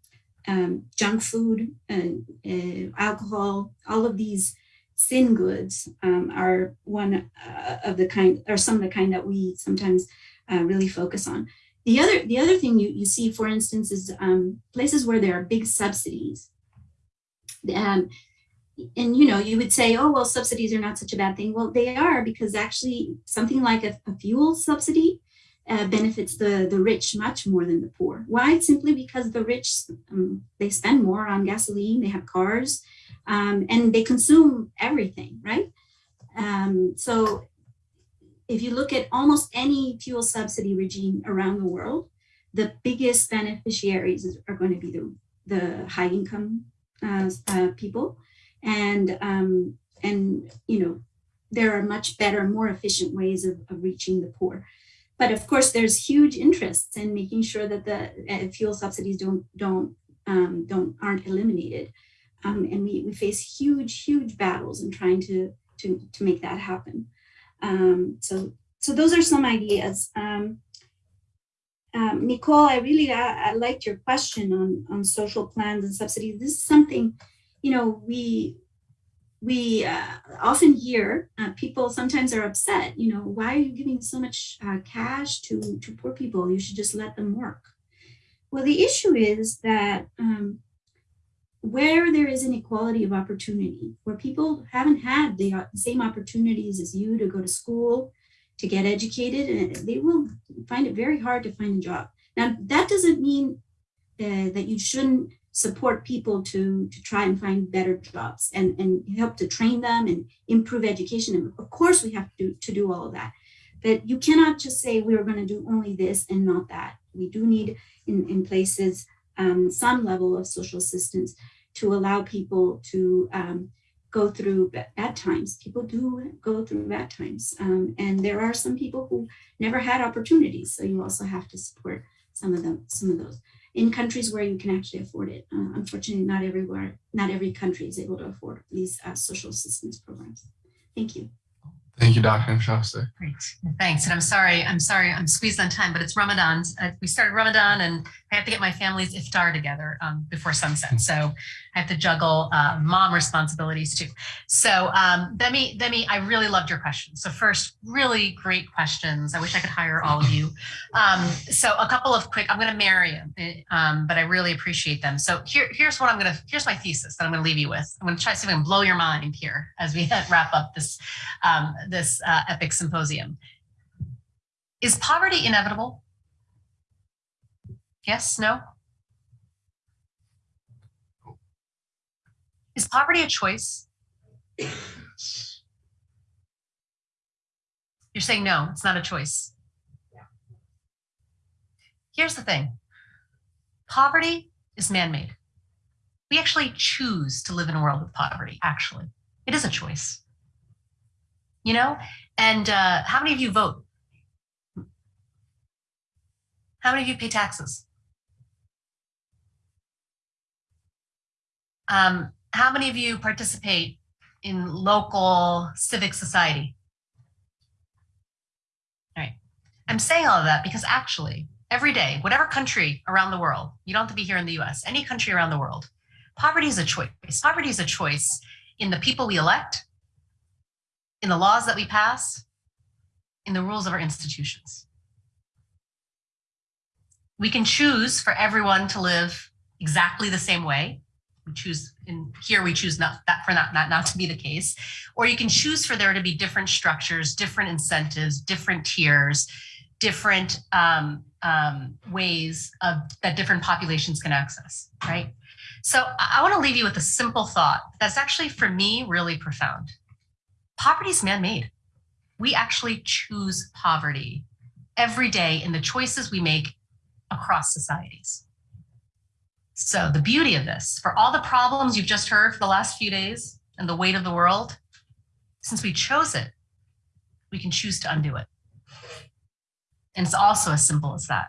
B: um, junk food, and uh, alcohol, all of these sin goods um, are one uh, of the kind, or some of the kind that we sometimes uh, really focus on. The other, the other thing you, you see, for instance, is um, places where there are big subsidies. Um, and you know, you would say, oh, well, subsidies are not such a bad thing. Well, they are because actually something like a, a fuel subsidy uh, benefits the, the rich much more than the poor. Why? Simply because the rich, um, they spend more on gasoline, they have cars, um, and they consume everything, right? Um, so if you look at almost any fuel subsidy regime around the world, the biggest beneficiaries are going to be the, the high income uh, uh, people. And, um, and, you know, there are much better, more efficient ways of, of reaching the poor. But of course, there's huge interests in making sure that the uh, fuel subsidies don't, don't, um, don't aren't eliminated. Um, and we, we face huge, huge battles in trying to, to, to make that happen. Um, so, so those are some ideas. Um, um, Nicole, I really I, I, liked your question on, on social plans and subsidies. This is something, you know, we we uh, often hear uh, people sometimes are upset, you know, why are you giving so much uh, cash to, to poor people? You should just let them work. Well, the issue is that um, where there is an equality of opportunity, where people haven't had the uh, same opportunities as you to go to school, to get educated and they will find it very hard to find a job. Now, that doesn't mean uh, that you shouldn't support people to, to try and find better jobs and, and help to train them and improve education. And of course, we have to, to do all of that. But you cannot just say we're going to do only this and not that. We do need in, in places um, some level of social assistance to allow people to um, go through bad times. People do go through bad times. Um, and there are some people who never had opportunities. So you also have to support some of them, some of those in countries where you can actually afford it. Uh, unfortunately, not everywhere, not every country is able to afford these uh, social assistance programs. Thank you.
A: Thank you, Dr. Inchauste.
C: Great, thanks. And I'm sorry, I'm sorry, I'm squeezed on time, but it's Ramadan. Uh, we started Ramadan and I have to get my family's iftar together um, before sunset. So I have to juggle uh, mom responsibilities too. So um, Demi, Demi, I really loved your questions. So first, really great questions. I wish I could hire all of you. Um, so a couple of quick, I'm going to marry them, um, but I really appreciate them. So here, here's what I'm going to, here's my thesis that I'm going to leave you with. I'm going to try to see if I can blow your mind here as we wrap up this um, this uh, EPIIC symposium. Is poverty inevitable? Yes, no? Is poverty a choice? You're saying no, it's not a choice. Here's the thing. Poverty is man-made. We actually choose to live in a world with poverty, actually. It is a choice you know? And uh, how many of you vote? How many of you pay taxes? Um, how many of you participate in local civic society? All right. I'm saying all of that because actually, every day, whatever country around the world, you don't have to be here in the US, any country around the world, poverty is a choice. Poverty is a choice in the people we elect in the laws that we pass, in the rules of our institutions. We can choose for everyone to live exactly the same way. We choose in here, we choose not that for not, not, not to be the case, or you can choose for there to be different structures, different incentives, different tiers, different um, um, ways of that different populations can access, right? So I, I want to leave you with a simple thought that's actually for me really profound poverty is man-made. We actually choose poverty every day in the choices we make across societies. So the beauty of this, for all the problems you've just heard for the last few days and the weight of the world, since we chose it, we can choose to undo it. And it's also as simple as that.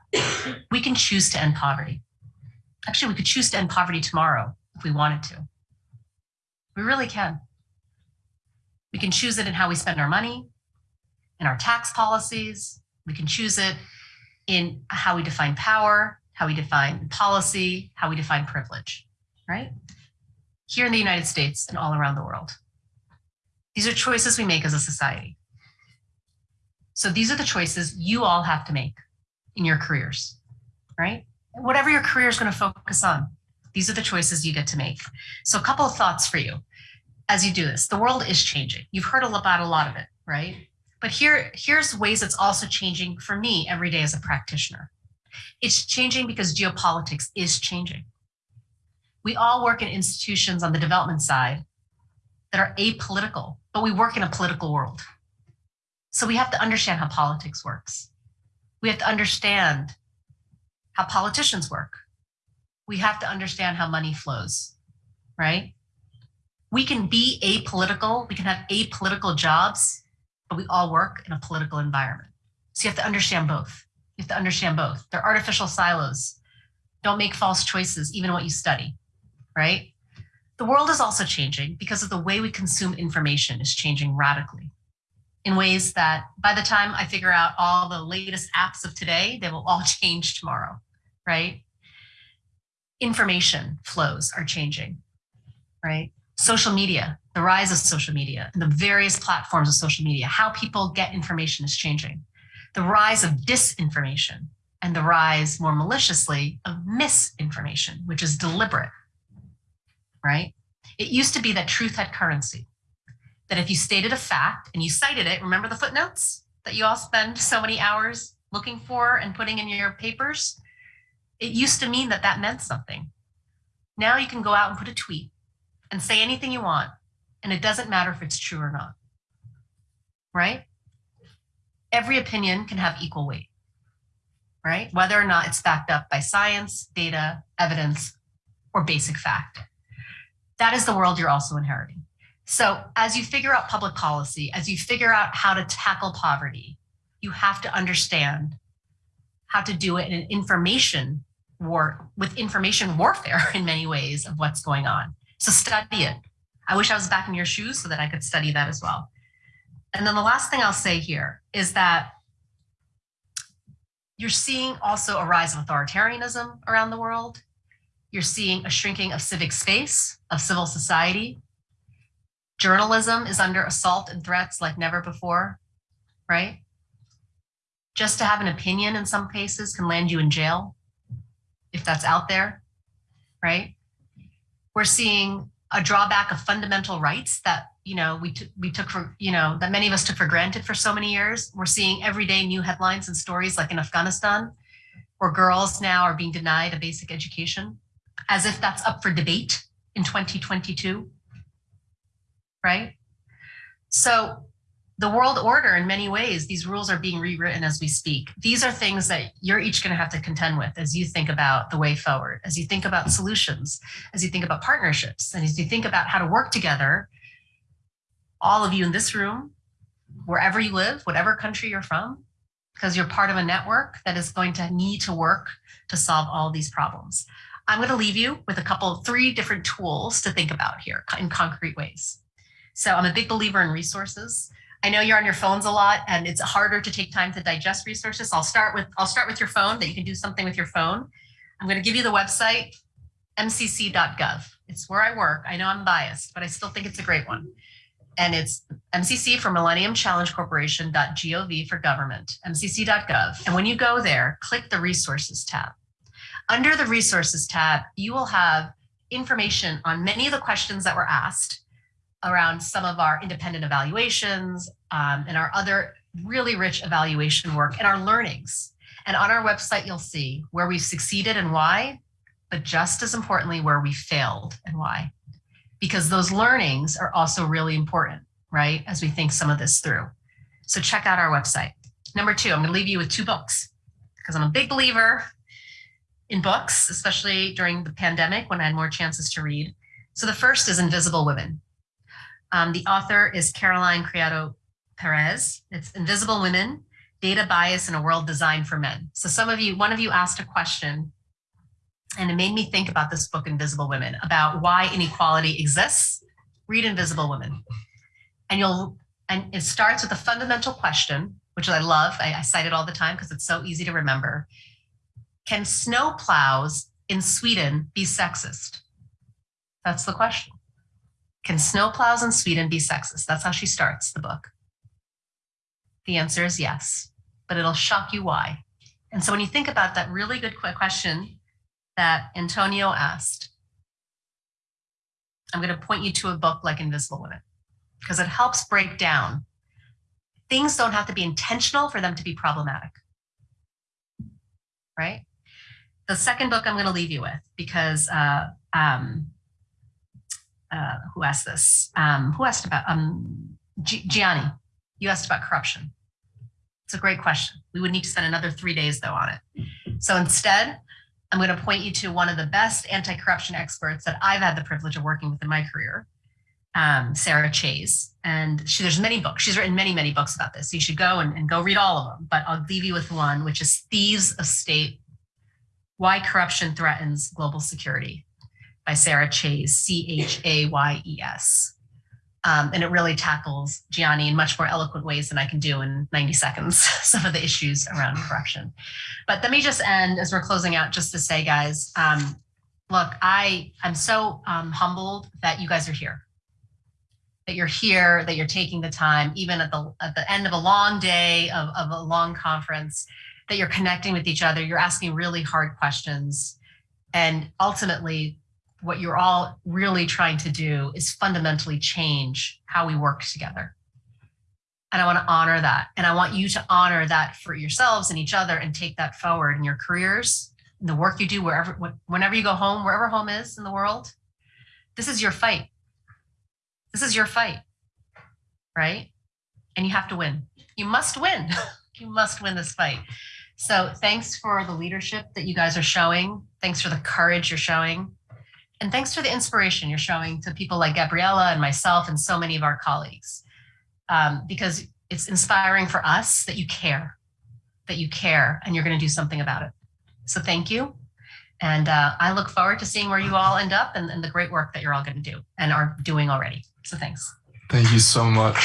C: We can choose to end poverty. Actually, we could choose to end poverty tomorrow if we wanted to. We really can. We can choose it in how we spend our money, in our tax policies. We can choose it in how we define power, how we define policy, how we define privilege, right? Here in the United States and all around the world. These are choices we make as a society. So these are the choices you all have to make in your careers, right? Whatever your career is going to focus on, these are the choices you get to make. So a couple of thoughts for you as you do this. The world is changing. You've heard about a lot of it, right? But here, here's ways it's also changing for me every day as a practitioner. It's changing because geopolitics is changing. We all work in institutions on the development side that are apolitical, but we work in a political world. So we have to understand how politics works. We have to understand how politicians work. We have to understand how money flows, right? We can be apolitical, we can have apolitical jobs, but we all work in a political environment. So you have to understand both. You have to understand both. They're artificial silos. Don't make false choices, even what you study, right? The world is also changing because of the way we consume information is changing radically in ways that by the time I figure out all the latest apps of today, they will all change tomorrow, right? Information flows are changing, right? Social media, the rise of social media, and the various platforms of social media, how people get information is changing. The rise of disinformation and the rise more maliciously of misinformation, which is deliberate, right? It used to be that truth had currency, that if you stated a fact and you cited it, remember the footnotes? that you all spend so many hours looking for and putting in your papers, it used to mean that that meant something. Now you can go out and put a tweet and say anything you want, and it doesn't matter if it's true or not. Right? Every opinion can have equal weight, right? Whether or not it's backed up by science, data, evidence, or basic fact. That is the world you're also inheriting. So as you figure out public policy, as you figure out how to tackle poverty, you have to understand how to do it in an information war with information warfare in many ways of what's going on. So study it. I wish I was back in your shoes so that I could study that as well. And then the last thing I'll say here is that you're seeing also a rise of authoritarianism around the world. You're seeing a shrinking of civic space, of civil society. Journalism is under assault and threats like never before, right? Just to have an opinion in some cases can land you in jail if that's out there, right? We're seeing a drawback of fundamental rights that you know we took we took for you know that many of us took for granted for so many years. We're seeing everyday new headlines and stories like in Afghanistan, where girls now are being denied a basic education, as if that's up for debate in 2022, right? So the world order in many ways, these rules are being rewritten as we speak. These are things that you're each going to have to contend with as you think about the way forward, as you think about solutions, as you think about partnerships, and as you think about how to work together, all of you in this room, wherever you live, whatever country you're from, because you're part of a network that is going to need to work to solve all these problems. I'm going to leave you with a couple, three different tools to think about here in concrete ways. So I'm a big believer in resources. I know you're on your phones a lot and it's harder to take time to digest resources. I'll start with I'll start with your phone that you can do something with your phone. I'm going to give you the website mcc.gov. It's where I work. I know I'm biased, but I still think it's a great one. And it's MCC for Millennium Challenge Corporation.gov for government, mcc.gov. And when you go there, click the resources tab. Under the resources tab, you will have information on many of the questions that were asked around some of our independent evaluations um, and our other really rich evaluation work and our learnings. And on our website, you'll see where we've succeeded and why, but just as importantly, where we failed and why. Because those learnings are also really important, right? As we think some of this through. So check out our website. Number two, I'm gonna leave you with two books because I'm a big believer in books, especially during the pandemic when I had more chances to read. So the first is Invisible Women um, the author is Caroline Criado Perez. It's Invisible Women, Data Bias in a World Designed for Men. So some of you, one of you asked a question and it made me think about this book, Invisible Women, about why inequality exists. Read Invisible Women. And you'll, and it starts with a fundamental question, which I love. I, I cite it all the time because it's so easy to remember. Can snow plows in Sweden be sexist? That's the question. Can snowplows in Sweden be sexist? That's how she starts the book. The answer is yes, but it'll shock you why. And so when you think about that really good question that Antonio asked, I'm going to point you to a book like Invisible Women because it helps break down. Things don't have to be intentional for them to be problematic. Right? The second book I'm going to leave you with because uh, um, uh, who asked this? Um, who asked about um, Gianni? You asked about corruption. It's a great question. We would need to spend another three days though on it. So instead, I'm going to point you to one of the best anti-corruption experts that I've had the privilege of working with in my career, um, Sarah Chayes. And she, there's many books. She's written many, many books about this. So you should go and, and go read all of them. But I'll leave you with one, which is Thieves of State, Why Corruption Threatens Global Security by Sarah Chayes, C-H-A-Y-E-S. Um, and it really tackles Gianni in much more eloquent ways than I can do in 90 seconds, some of the issues around corruption. But let me just end as we're closing out just to say, guys, um, look, I, I'm so um, humbled that you guys are here, that you're here, that you're taking the time, even at the, at the end of a long day of, of a long conference, that you're connecting with each other, you're asking really hard questions. And ultimately, what you're all really trying to do is fundamentally change how we work together. And I want to honor that. And I want you to honor that for yourselves and each other and take that forward in your careers, in the work you do, wherever, whenever you go home, wherever home is in the world. This is your fight. This is your fight, right? And you have to win. You must win. you must win this fight. So thanks for the leadership that you guys are showing. Thanks for the courage you're showing. And thanks for the inspiration you're showing to people like Gabriela and myself and so many of our colleagues. Um, because it's inspiring for us that you care, that you care, and you're going to do something about it. So thank you. And uh, I look forward to seeing where you all end up and, and the great work that you're all going to do and are doing already. So thanks.
A: Thank you so much.